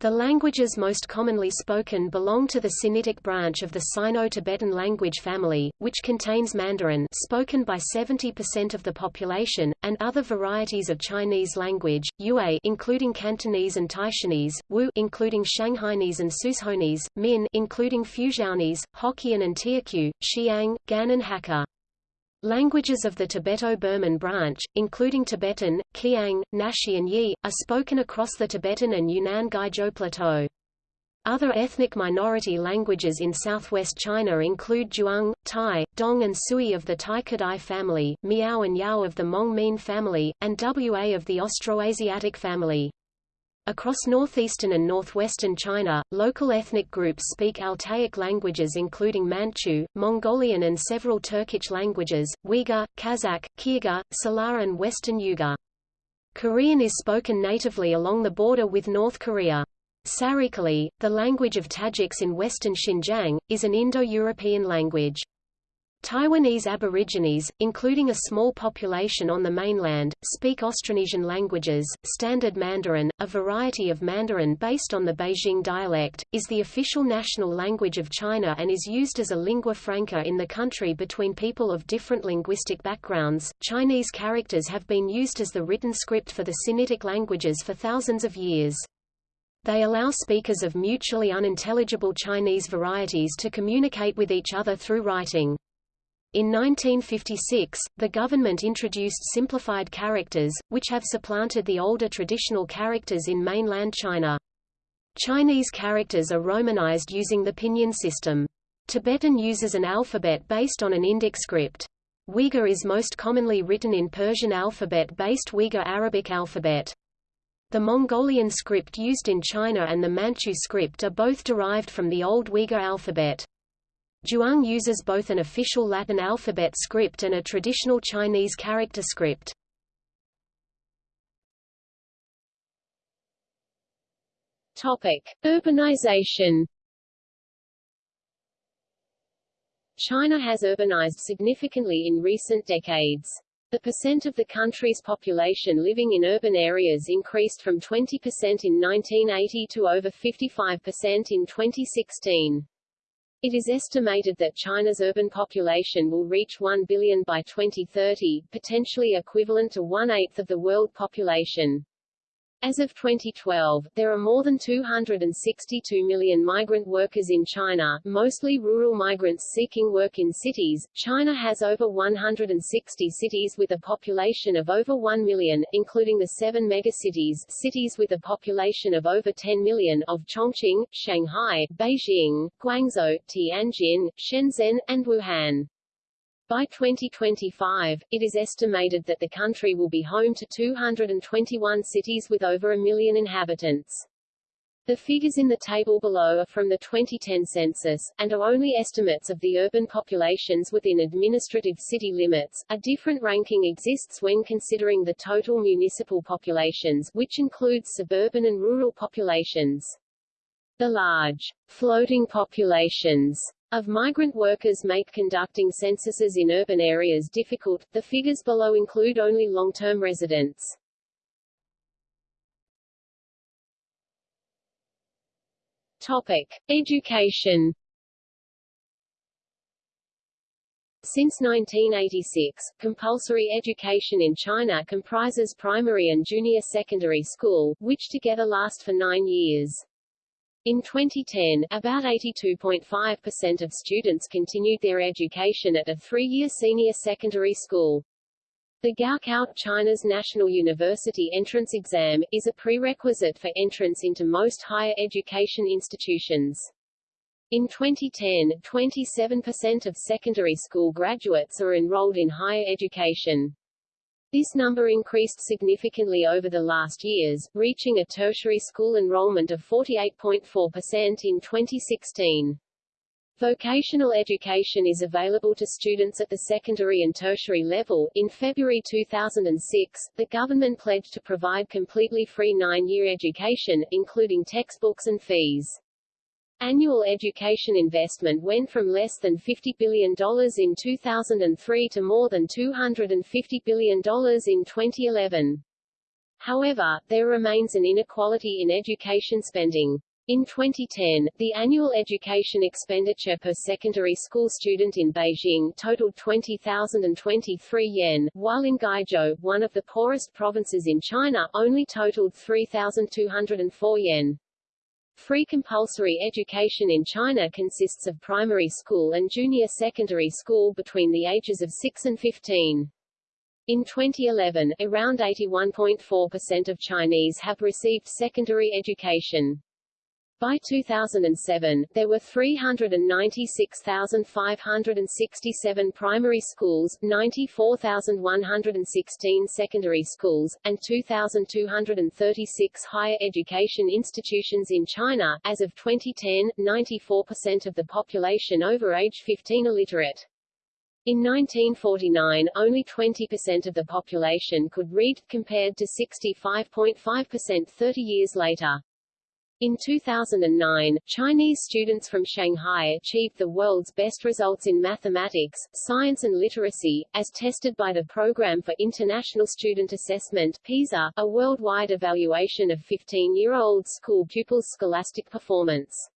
The languages most commonly spoken belong to the Sinitic branch of the Sino-Tibetan language family, which contains Mandarin spoken by 70% of the population, and other varieties of Chinese language, Yue including Cantonese and Taishanese, Wu including Shanghainese and Suzhounese, Min including Fujianese, Hokkien and Teochew, Xiang, Gan and Hakka. Languages of the Tibeto-Burman branch, including Tibetan, Qiang, Naxi and Yi, are spoken across the Tibetan and Yunnan Guizhou Plateau. Other ethnic minority languages in southwest China include Zhuang, Tai, Dong and Sui of the Tai Kadai family, Miao and Yao of the Hmong Mien family, and Wa of the Austroasiatic family. Across northeastern and northwestern China, local ethnic groups speak Altaic languages including Manchu, Mongolian and several Turkic languages, Uyghur, Kazakh, Kyrgyz, Salar and Western Yugur. Korean is spoken natively along the border with North Korea. Sarikoli, the language of Tajiks in western Xinjiang, is an Indo-European language. Taiwanese Aborigines, including a small population on the mainland, speak Austronesian languages. Standard Mandarin, a variety of Mandarin based on the Beijing dialect, is the official national language of China and is used as a lingua franca in the country between people of different linguistic backgrounds. Chinese characters have been used as the written script for the Sinitic languages for thousands of years. They allow speakers of mutually unintelligible Chinese varieties to communicate with each other through writing. In 1956, the government introduced simplified characters, which have supplanted the older traditional characters in mainland China. Chinese characters are romanized using the pinyin system. Tibetan uses an alphabet based on an Indic script. Uyghur is most commonly written in Persian alphabet-based Uyghur Arabic alphabet. The Mongolian script used in China and the Manchu script are both derived from the Old Uyghur alphabet. Zhuang uses both an official Latin alphabet script and a traditional Chinese character script. Topic: Urbanization. China has urbanized significantly in recent decades. The percent of the country's population living in urban areas increased from 20% in 1980 to over 55% in 2016. It is estimated that China's urban population will reach 1 billion by 2030, potentially equivalent to one-eighth of the world population. As of 2012, there are more than 262 million migrant workers in China, mostly rural migrants seeking work in cities. China has over 160 cities with a population of over 1 million, including the seven megacities cities with a population of over 10 million of Chongqing, Shanghai, Beijing, Guangzhou, Tianjin, Shenzhen, and Wuhan. By 2025, it is estimated that the country will be home to 221 cities with over a million inhabitants. The figures in the table below are from the 2010 census, and are only estimates of the urban populations within administrative city limits. A different ranking exists when considering the total municipal populations, which includes suburban and rural populations. The large, floating populations of migrant workers make conducting censuses in urban areas difficult. The figures below include only long-term residents. Topic: Education. Since 1986, compulsory education in China comprises primary and junior secondary school, which together last for nine years. In 2010, about 82.5% of students continued their education at a three-year senior secondary school. The Gaokao, China's national university entrance exam, is a prerequisite for entrance into most higher education institutions. In 2010, 27% of secondary school graduates are enrolled in higher education. This number increased significantly over the last years, reaching a tertiary school enrollment of 48.4% in 2016. Vocational education is available to students at the secondary and tertiary level. In February 2006, the government pledged to provide completely free nine-year education, including textbooks and fees. Annual education investment went from less than $50 billion in 2003 to more than $250 billion in 2011. However, there remains an inequality in education spending. In 2010, the annual education expenditure per secondary school student in Beijing totaled 20,023 yen, while in Guizhou, one of the poorest provinces in China, only totaled 3,204 yen. Free compulsory education in China consists of primary school and junior secondary school between the ages of 6 and 15. In 2011, around 81.4% of Chinese have received secondary education. By 2007, there were 396,567 primary schools, 94,116 secondary schools, and 2,236 higher education institutions in China. As of 2010, 94% of the population over age 15 are literate. In 1949, only 20% of the population could read, compared to 65.5% 30 years later. In 2009, Chinese students from Shanghai achieved the world's best results in mathematics, science and literacy, as tested by the Program for International Student Assessment PISA, a worldwide evaluation of 15-year-old school pupils' scholastic performance.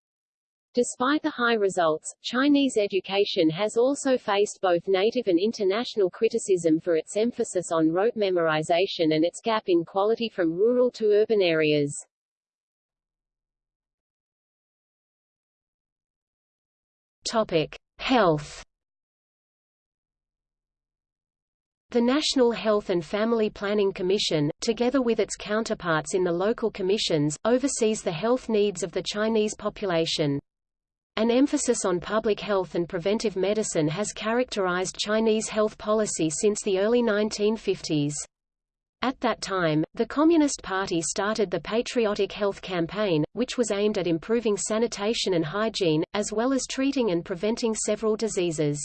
Despite the high results, Chinese education has also faced both native and international criticism for its emphasis on rote memorization and its gap in quality from rural to urban areas. Topic: Health. The National Health and Family Planning Commission, together with its counterparts in the local commissions, oversees the health needs of the Chinese population. An emphasis on public health and preventive medicine has characterized Chinese health policy since the early 1950s. At that time, the Communist Party started the Patriotic Health Campaign, which was aimed at improving sanitation and hygiene, as well as treating and preventing several diseases.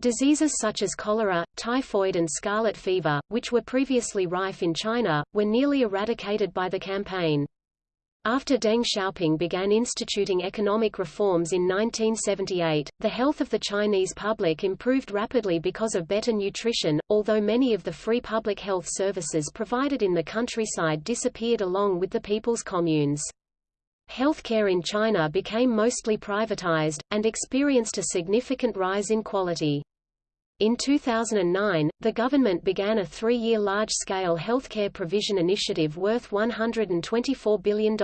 Diseases such as cholera, typhoid and scarlet fever, which were previously rife in China, were nearly eradicated by the campaign. After Deng Xiaoping began instituting economic reforms in 1978, the health of the Chinese public improved rapidly because of better nutrition, although many of the free public health services provided in the countryside disappeared along with the people's communes. Healthcare in China became mostly privatized, and experienced a significant rise in quality. In 2009, the government began a three-year large-scale healthcare provision initiative worth $124 billion.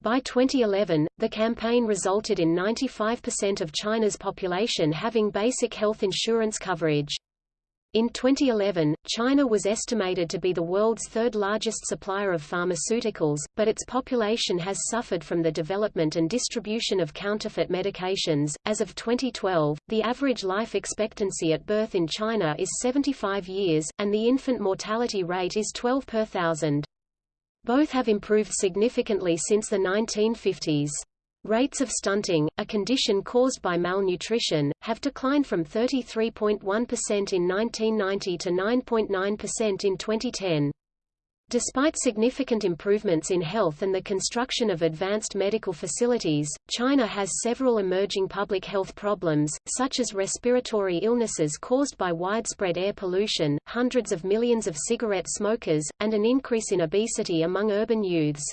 By 2011, the campaign resulted in 95% of China's population having basic health insurance coverage. In 2011, China was estimated to be the world's third largest supplier of pharmaceuticals, but its population has suffered from the development and distribution of counterfeit medications. As of 2012, the average life expectancy at birth in China is 75 years, and the infant mortality rate is 12 per thousand. Both have improved significantly since the 1950s. Rates of stunting, a condition caused by malnutrition, have declined from 33.1% in 1990 to 9.9% in 2010. Despite significant improvements in health and the construction of advanced medical facilities, China has several emerging public health problems, such as respiratory illnesses caused by widespread air pollution, hundreds of millions of cigarette smokers, and an increase in obesity among urban youths.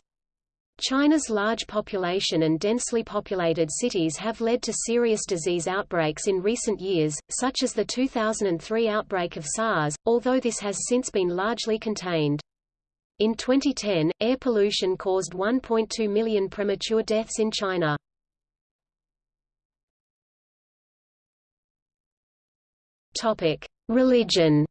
China's large population and densely populated cities have led to serious disease outbreaks in recent years, such as the 2003 outbreak of SARS, although this has since been largely contained. In 2010, air pollution caused 1.2 million premature deaths in China. Religion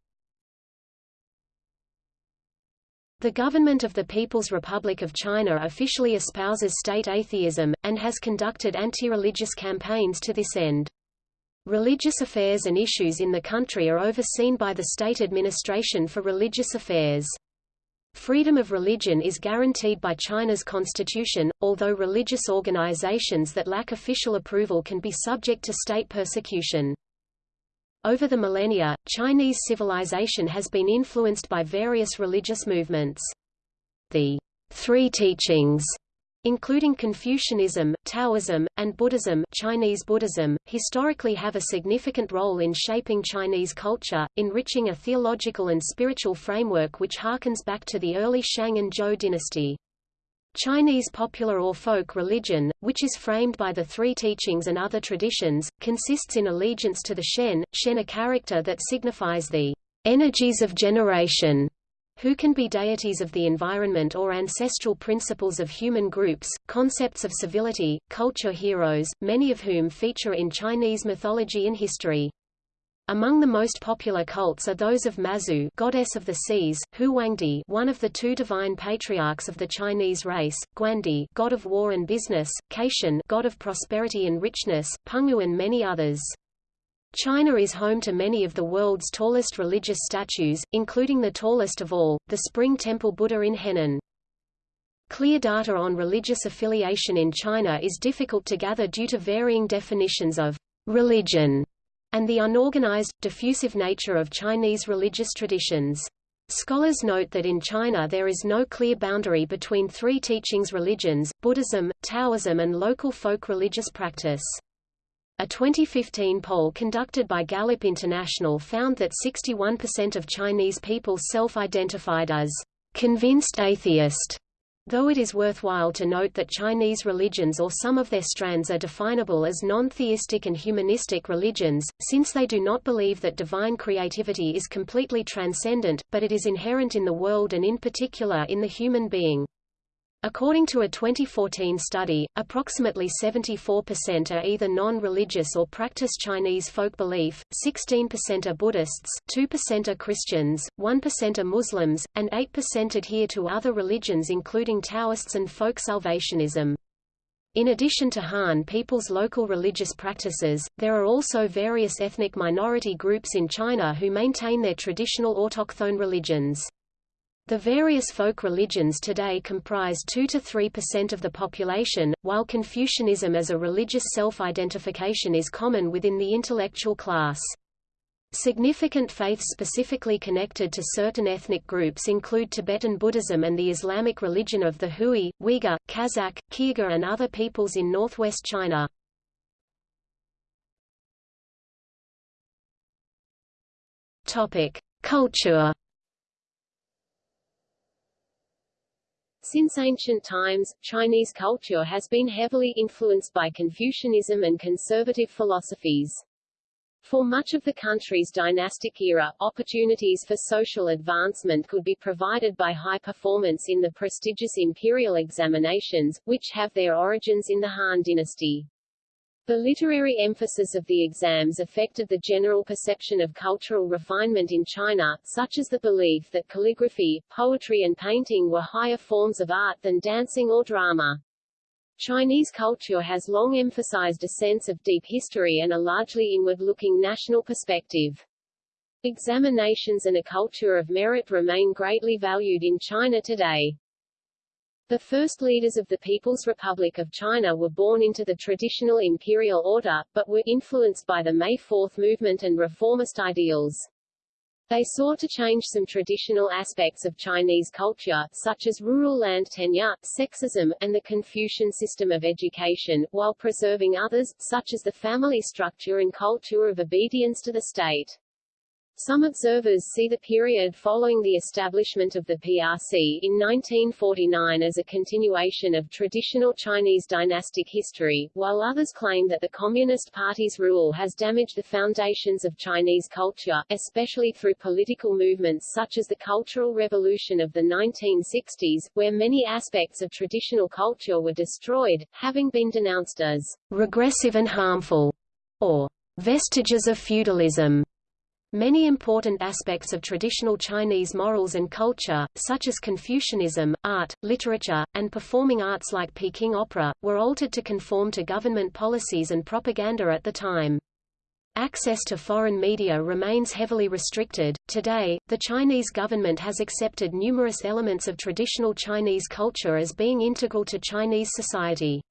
The government of the People's Republic of China officially espouses state atheism, and has conducted anti-religious campaigns to this end. Religious affairs and issues in the country are overseen by the State Administration for Religious Affairs. Freedom of religion is guaranteed by China's constitution, although religious organizations that lack official approval can be subject to state persecution. Over the millennia, Chinese civilization has been influenced by various religious movements. The Three Teachings including Confucianism, Taoism, and Buddhism Chinese Buddhism, historically have a significant role in shaping Chinese culture, enriching a theological and spiritual framework which harkens back to the early Shang and Zhou dynasty. Chinese popular or folk religion, which is framed by the three teachings and other traditions, consists in allegiance to the Shen, Shen a character that signifies the energies of generation, who can be deities of the environment or ancestral principles of human groups, concepts of civility, culture heroes, many of whom feature in Chinese mythology and history. Among the most popular cults are those of Mazu goddess of the seas, Huangdi one of the two divine patriarchs of the Chinese race, Guandi god of war and business, Caitian god of prosperity and richness, Pangu and many others. China is home to many of the world's tallest religious statues, including the tallest of all, the Spring Temple Buddha in Henan. Clear data on religious affiliation in China is difficult to gather due to varying definitions of religion and the unorganized, diffusive nature of Chinese religious traditions. Scholars note that in China there is no clear boundary between three teachings religions, Buddhism, Taoism and local folk religious practice. A 2015 poll conducted by Gallup International found that 61% of Chinese people self-identified as convinced atheist, Though it is worthwhile to note that Chinese religions or some of their strands are definable as non-theistic and humanistic religions, since they do not believe that divine creativity is completely transcendent, but it is inherent in the world and in particular in the human being. According to a 2014 study, approximately 74% are either non-religious or practice Chinese folk belief, 16% are Buddhists, 2% are Christians, 1% are Muslims, and 8% adhere to other religions including Taoists and folk Salvationism. In addition to Han people's local religious practices, there are also various ethnic minority groups in China who maintain their traditional autochthone religions. The various folk religions today comprise 2–3% of the population, while Confucianism as a religious self-identification is common within the intellectual class. Significant faiths specifically connected to certain ethnic groups include Tibetan Buddhism and the Islamic religion of the Hui, Uyghur, Kazakh, Kyrgyz and other peoples in northwest China. Culture. Since ancient times, Chinese culture has been heavily influenced by Confucianism and conservative philosophies. For much of the country's dynastic era, opportunities for social advancement could be provided by high performance in the prestigious imperial examinations, which have their origins in the Han dynasty. The literary emphasis of the exams affected the general perception of cultural refinement in China, such as the belief that calligraphy, poetry and painting were higher forms of art than dancing or drama. Chinese culture has long emphasized a sense of deep history and a largely inward-looking national perspective. Examinations and a culture of merit remain greatly valued in China today. The first leaders of the People's Republic of China were born into the traditional imperial order, but were influenced by the May Fourth movement and reformist ideals. They sought to change some traditional aspects of Chinese culture, such as rural land tenure, sexism, and the Confucian system of education, while preserving others, such as the family structure and culture of obedience to the state. Some observers see the period following the establishment of the PRC in 1949 as a continuation of traditional Chinese dynastic history, while others claim that the Communist Party's rule has damaged the foundations of Chinese culture, especially through political movements such as the Cultural Revolution of the 1960s, where many aspects of traditional culture were destroyed, having been denounced as regressive and harmful, or vestiges of feudalism. Many important aspects of traditional Chinese morals and culture, such as Confucianism, art, literature, and performing arts like Peking opera, were altered to conform to government policies and propaganda at the time. Access to foreign media remains heavily restricted. Today, the Chinese government has accepted numerous elements of traditional Chinese culture as being integral to Chinese society.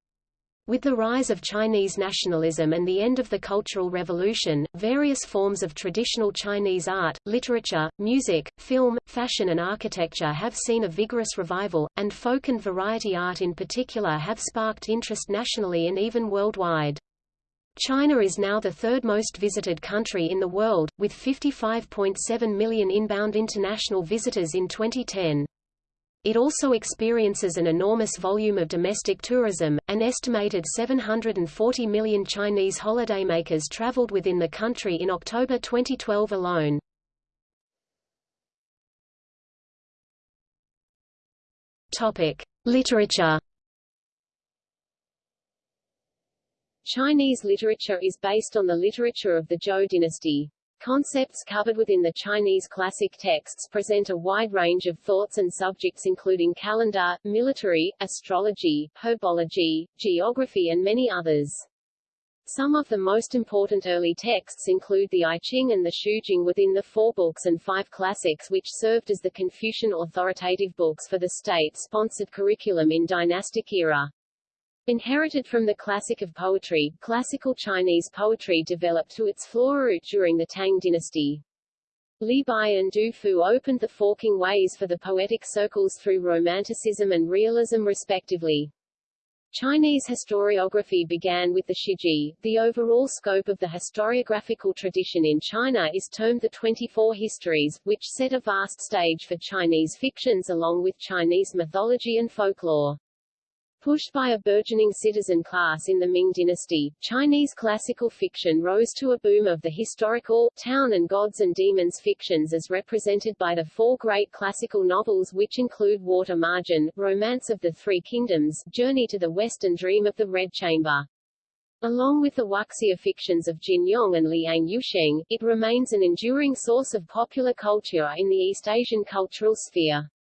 With the rise of Chinese nationalism and the end of the Cultural Revolution, various forms of traditional Chinese art, literature, music, film, fashion and architecture have seen a vigorous revival, and folk and variety art in particular have sparked interest nationally and even worldwide. China is now the third most visited country in the world, with 55.7 million inbound international visitors in 2010. It also experiences an enormous volume of domestic tourism. An estimated 740 million Chinese holidaymakers traveled within the country in October 2012 alone. Topic: Literature. Chinese literature is based on the literature of the Zhou dynasty. Concepts covered within the Chinese classic texts present a wide range of thoughts and subjects including calendar, military, astrology, herbology, geography and many others. Some of the most important early texts include the I Ching and the Shu Jing within the four books and five classics which served as the Confucian authoritative books for the state-sponsored curriculum in dynastic era. Inherited from the classic of poetry, classical Chinese poetry developed to its flower during the Tang dynasty. Li Bai and Du Fu opened the forking ways for the poetic circles through Romanticism and Realism respectively. Chinese historiography began with the Shiji. The overall scope of the historiographical tradition in China is termed the 24 Histories, which set a vast stage for Chinese fictions along with Chinese mythology and folklore. Pushed by a burgeoning citizen class in the Ming dynasty, Chinese classical fiction rose to a boom of the historical, town and gods and demons fictions as represented by the four great classical novels which include Water Margin, Romance of the Three Kingdoms, Journey to the West and Dream of the Red Chamber. Along with the wuxia fictions of Jin Yong and Liang Yusheng, it remains an enduring source of popular culture in the East Asian cultural sphere.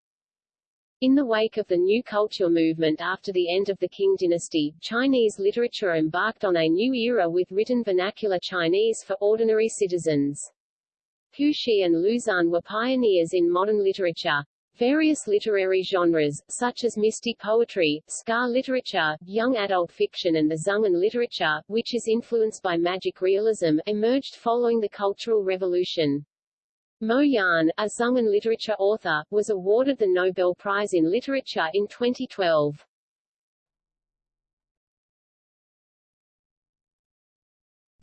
In the wake of the New Culture movement after the end of the Qing dynasty, Chinese literature embarked on a new era with written vernacular Chinese for ordinary citizens. Hu Shih and Lu Xun were pioneers in modern literature. Various literary genres, such as mystic poetry, scar literature, young adult fiction and the Xungen literature, which is influenced by magic realism, emerged following the Cultural Revolution. Mo Yan, a Xungen literature author, was awarded the Nobel Prize in Literature in 2012.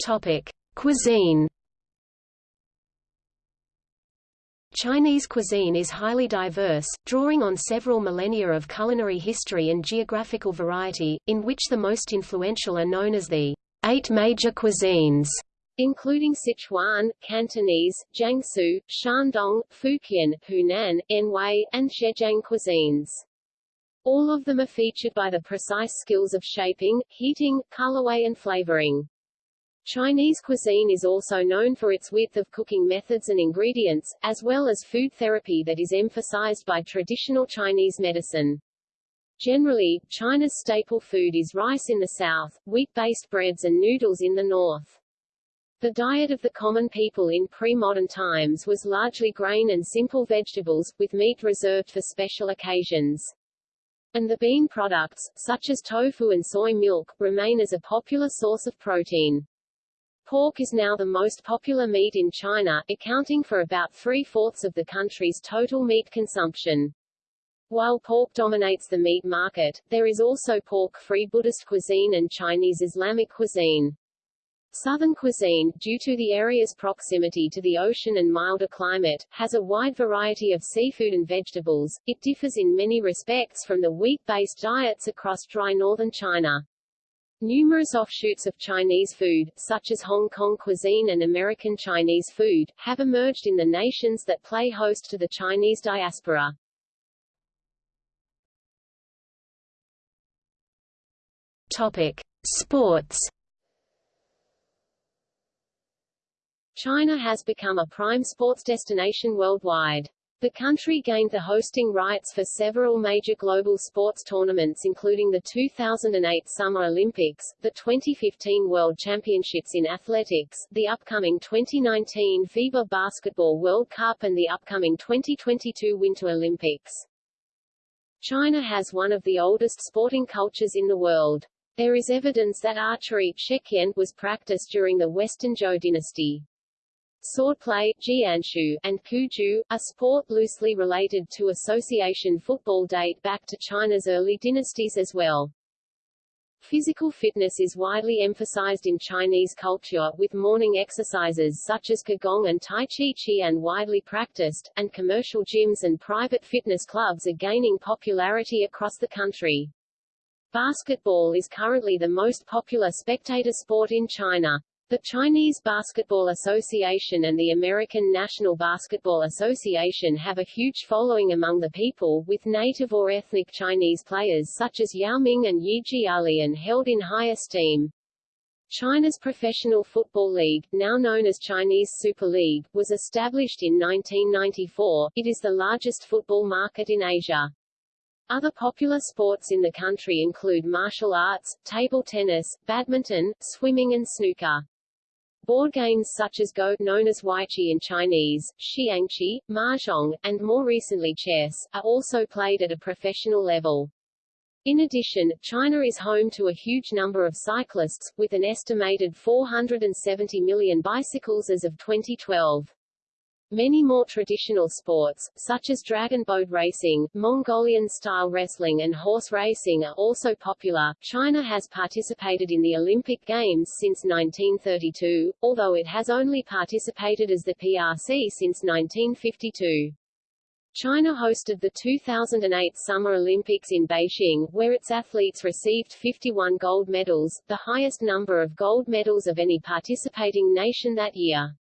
Topic: Cuisine Chinese cuisine is highly diverse, drawing on several millennia of culinary history and geographical variety, in which the most influential are known as the eight major cuisines, including Sichuan, Cantonese, Jiangsu, Shandong, Fujian, Hunan, Anhui, and Zhejiang cuisines. All of them are featured by the precise skills of shaping, heating, colorway and flavoring. Chinese cuisine is also known for its width of cooking methods and ingredients, as well as food therapy that is emphasized by traditional Chinese medicine. Generally, China's staple food is rice in the south, wheat-based breads and noodles in the north. The diet of the common people in pre-modern times was largely grain and simple vegetables, with meat reserved for special occasions. And the bean products, such as tofu and soy milk, remain as a popular source of protein. Pork is now the most popular meat in China, accounting for about three-fourths of the country's total meat consumption. While pork dominates the meat market, there is also pork-free Buddhist cuisine and Chinese Islamic cuisine. Southern cuisine, due to the area's proximity to the ocean and milder climate, has a wide variety of seafood and vegetables. It differs in many respects from the wheat-based diets across dry northern China. Numerous offshoots of Chinese food, such as Hong Kong cuisine and American Chinese food, have emerged in the nations that play host to the Chinese diaspora. Topic: Sports. China has become a prime sports destination worldwide. The country gained the hosting rights for several major global sports tournaments including the 2008 Summer Olympics, the 2015 World Championships in Athletics, the upcoming 2019 FIBA Basketball World Cup and the upcoming 2022 Winter Olympics. China has one of the oldest sporting cultures in the world. There is evidence that archery was practiced during the Western Zhou dynasty. Swordplay and Cuju, a sport loosely related to association football date back to China's early dynasties as well. Physical fitness is widely emphasized in Chinese culture, with morning exercises such as Qigong and Tai Chi Chuan widely practiced, and commercial gyms and private fitness clubs are gaining popularity across the country. Basketball is currently the most popular spectator sport in China. The Chinese Basketball Association and the American National Basketball Association have a huge following among the people, with native or ethnic Chinese players such as Yao Ming and Yi Jianlian held in high esteem. China's Professional Football League, now known as Chinese Super League, was established in 1994. It is the largest football market in Asia. Other popular sports in the country include martial arts, table tennis, badminton, swimming and snooker. Board games such as Go, known as Weiqi in Chinese, Xiangqi, Mahjong, and more recently chess, are also played at a professional level. In addition, China is home to a huge number of cyclists, with an estimated 470 million bicycles as of 2012. Many more traditional sports, such as dragon boat racing, Mongolian-style wrestling and horse racing are also popular. China has participated in the Olympic Games since 1932, although it has only participated as the PRC since 1952. China hosted the 2008 Summer Olympics in Beijing, where its athletes received 51 gold medals, the highest number of gold medals of any participating nation that year.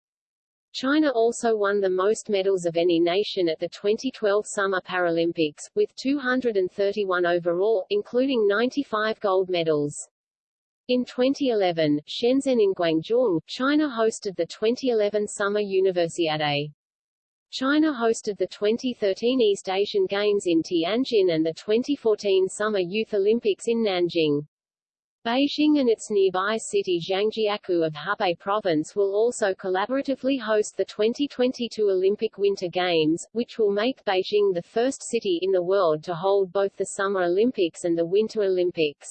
China also won the most medals of any nation at the 2012 Summer Paralympics, with 231 overall, including 95 gold medals. In 2011, Shenzhen in Guangzhou, China hosted the 2011 Summer Universiade. China hosted the 2013 East Asian Games in Tianjin and the 2014 Summer Youth Olympics in Nanjing. Beijing and its nearby city Zhangjiakou of Hebei Province will also collaboratively host the 2022 Olympic Winter Games, which will make Beijing the first city in the world to hold both the Summer Olympics and the Winter Olympics.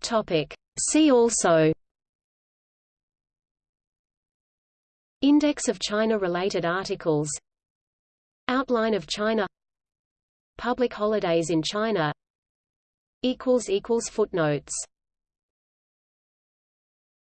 Topic. See also Index of China-related articles Outline of China Public holidays in China. Footnotes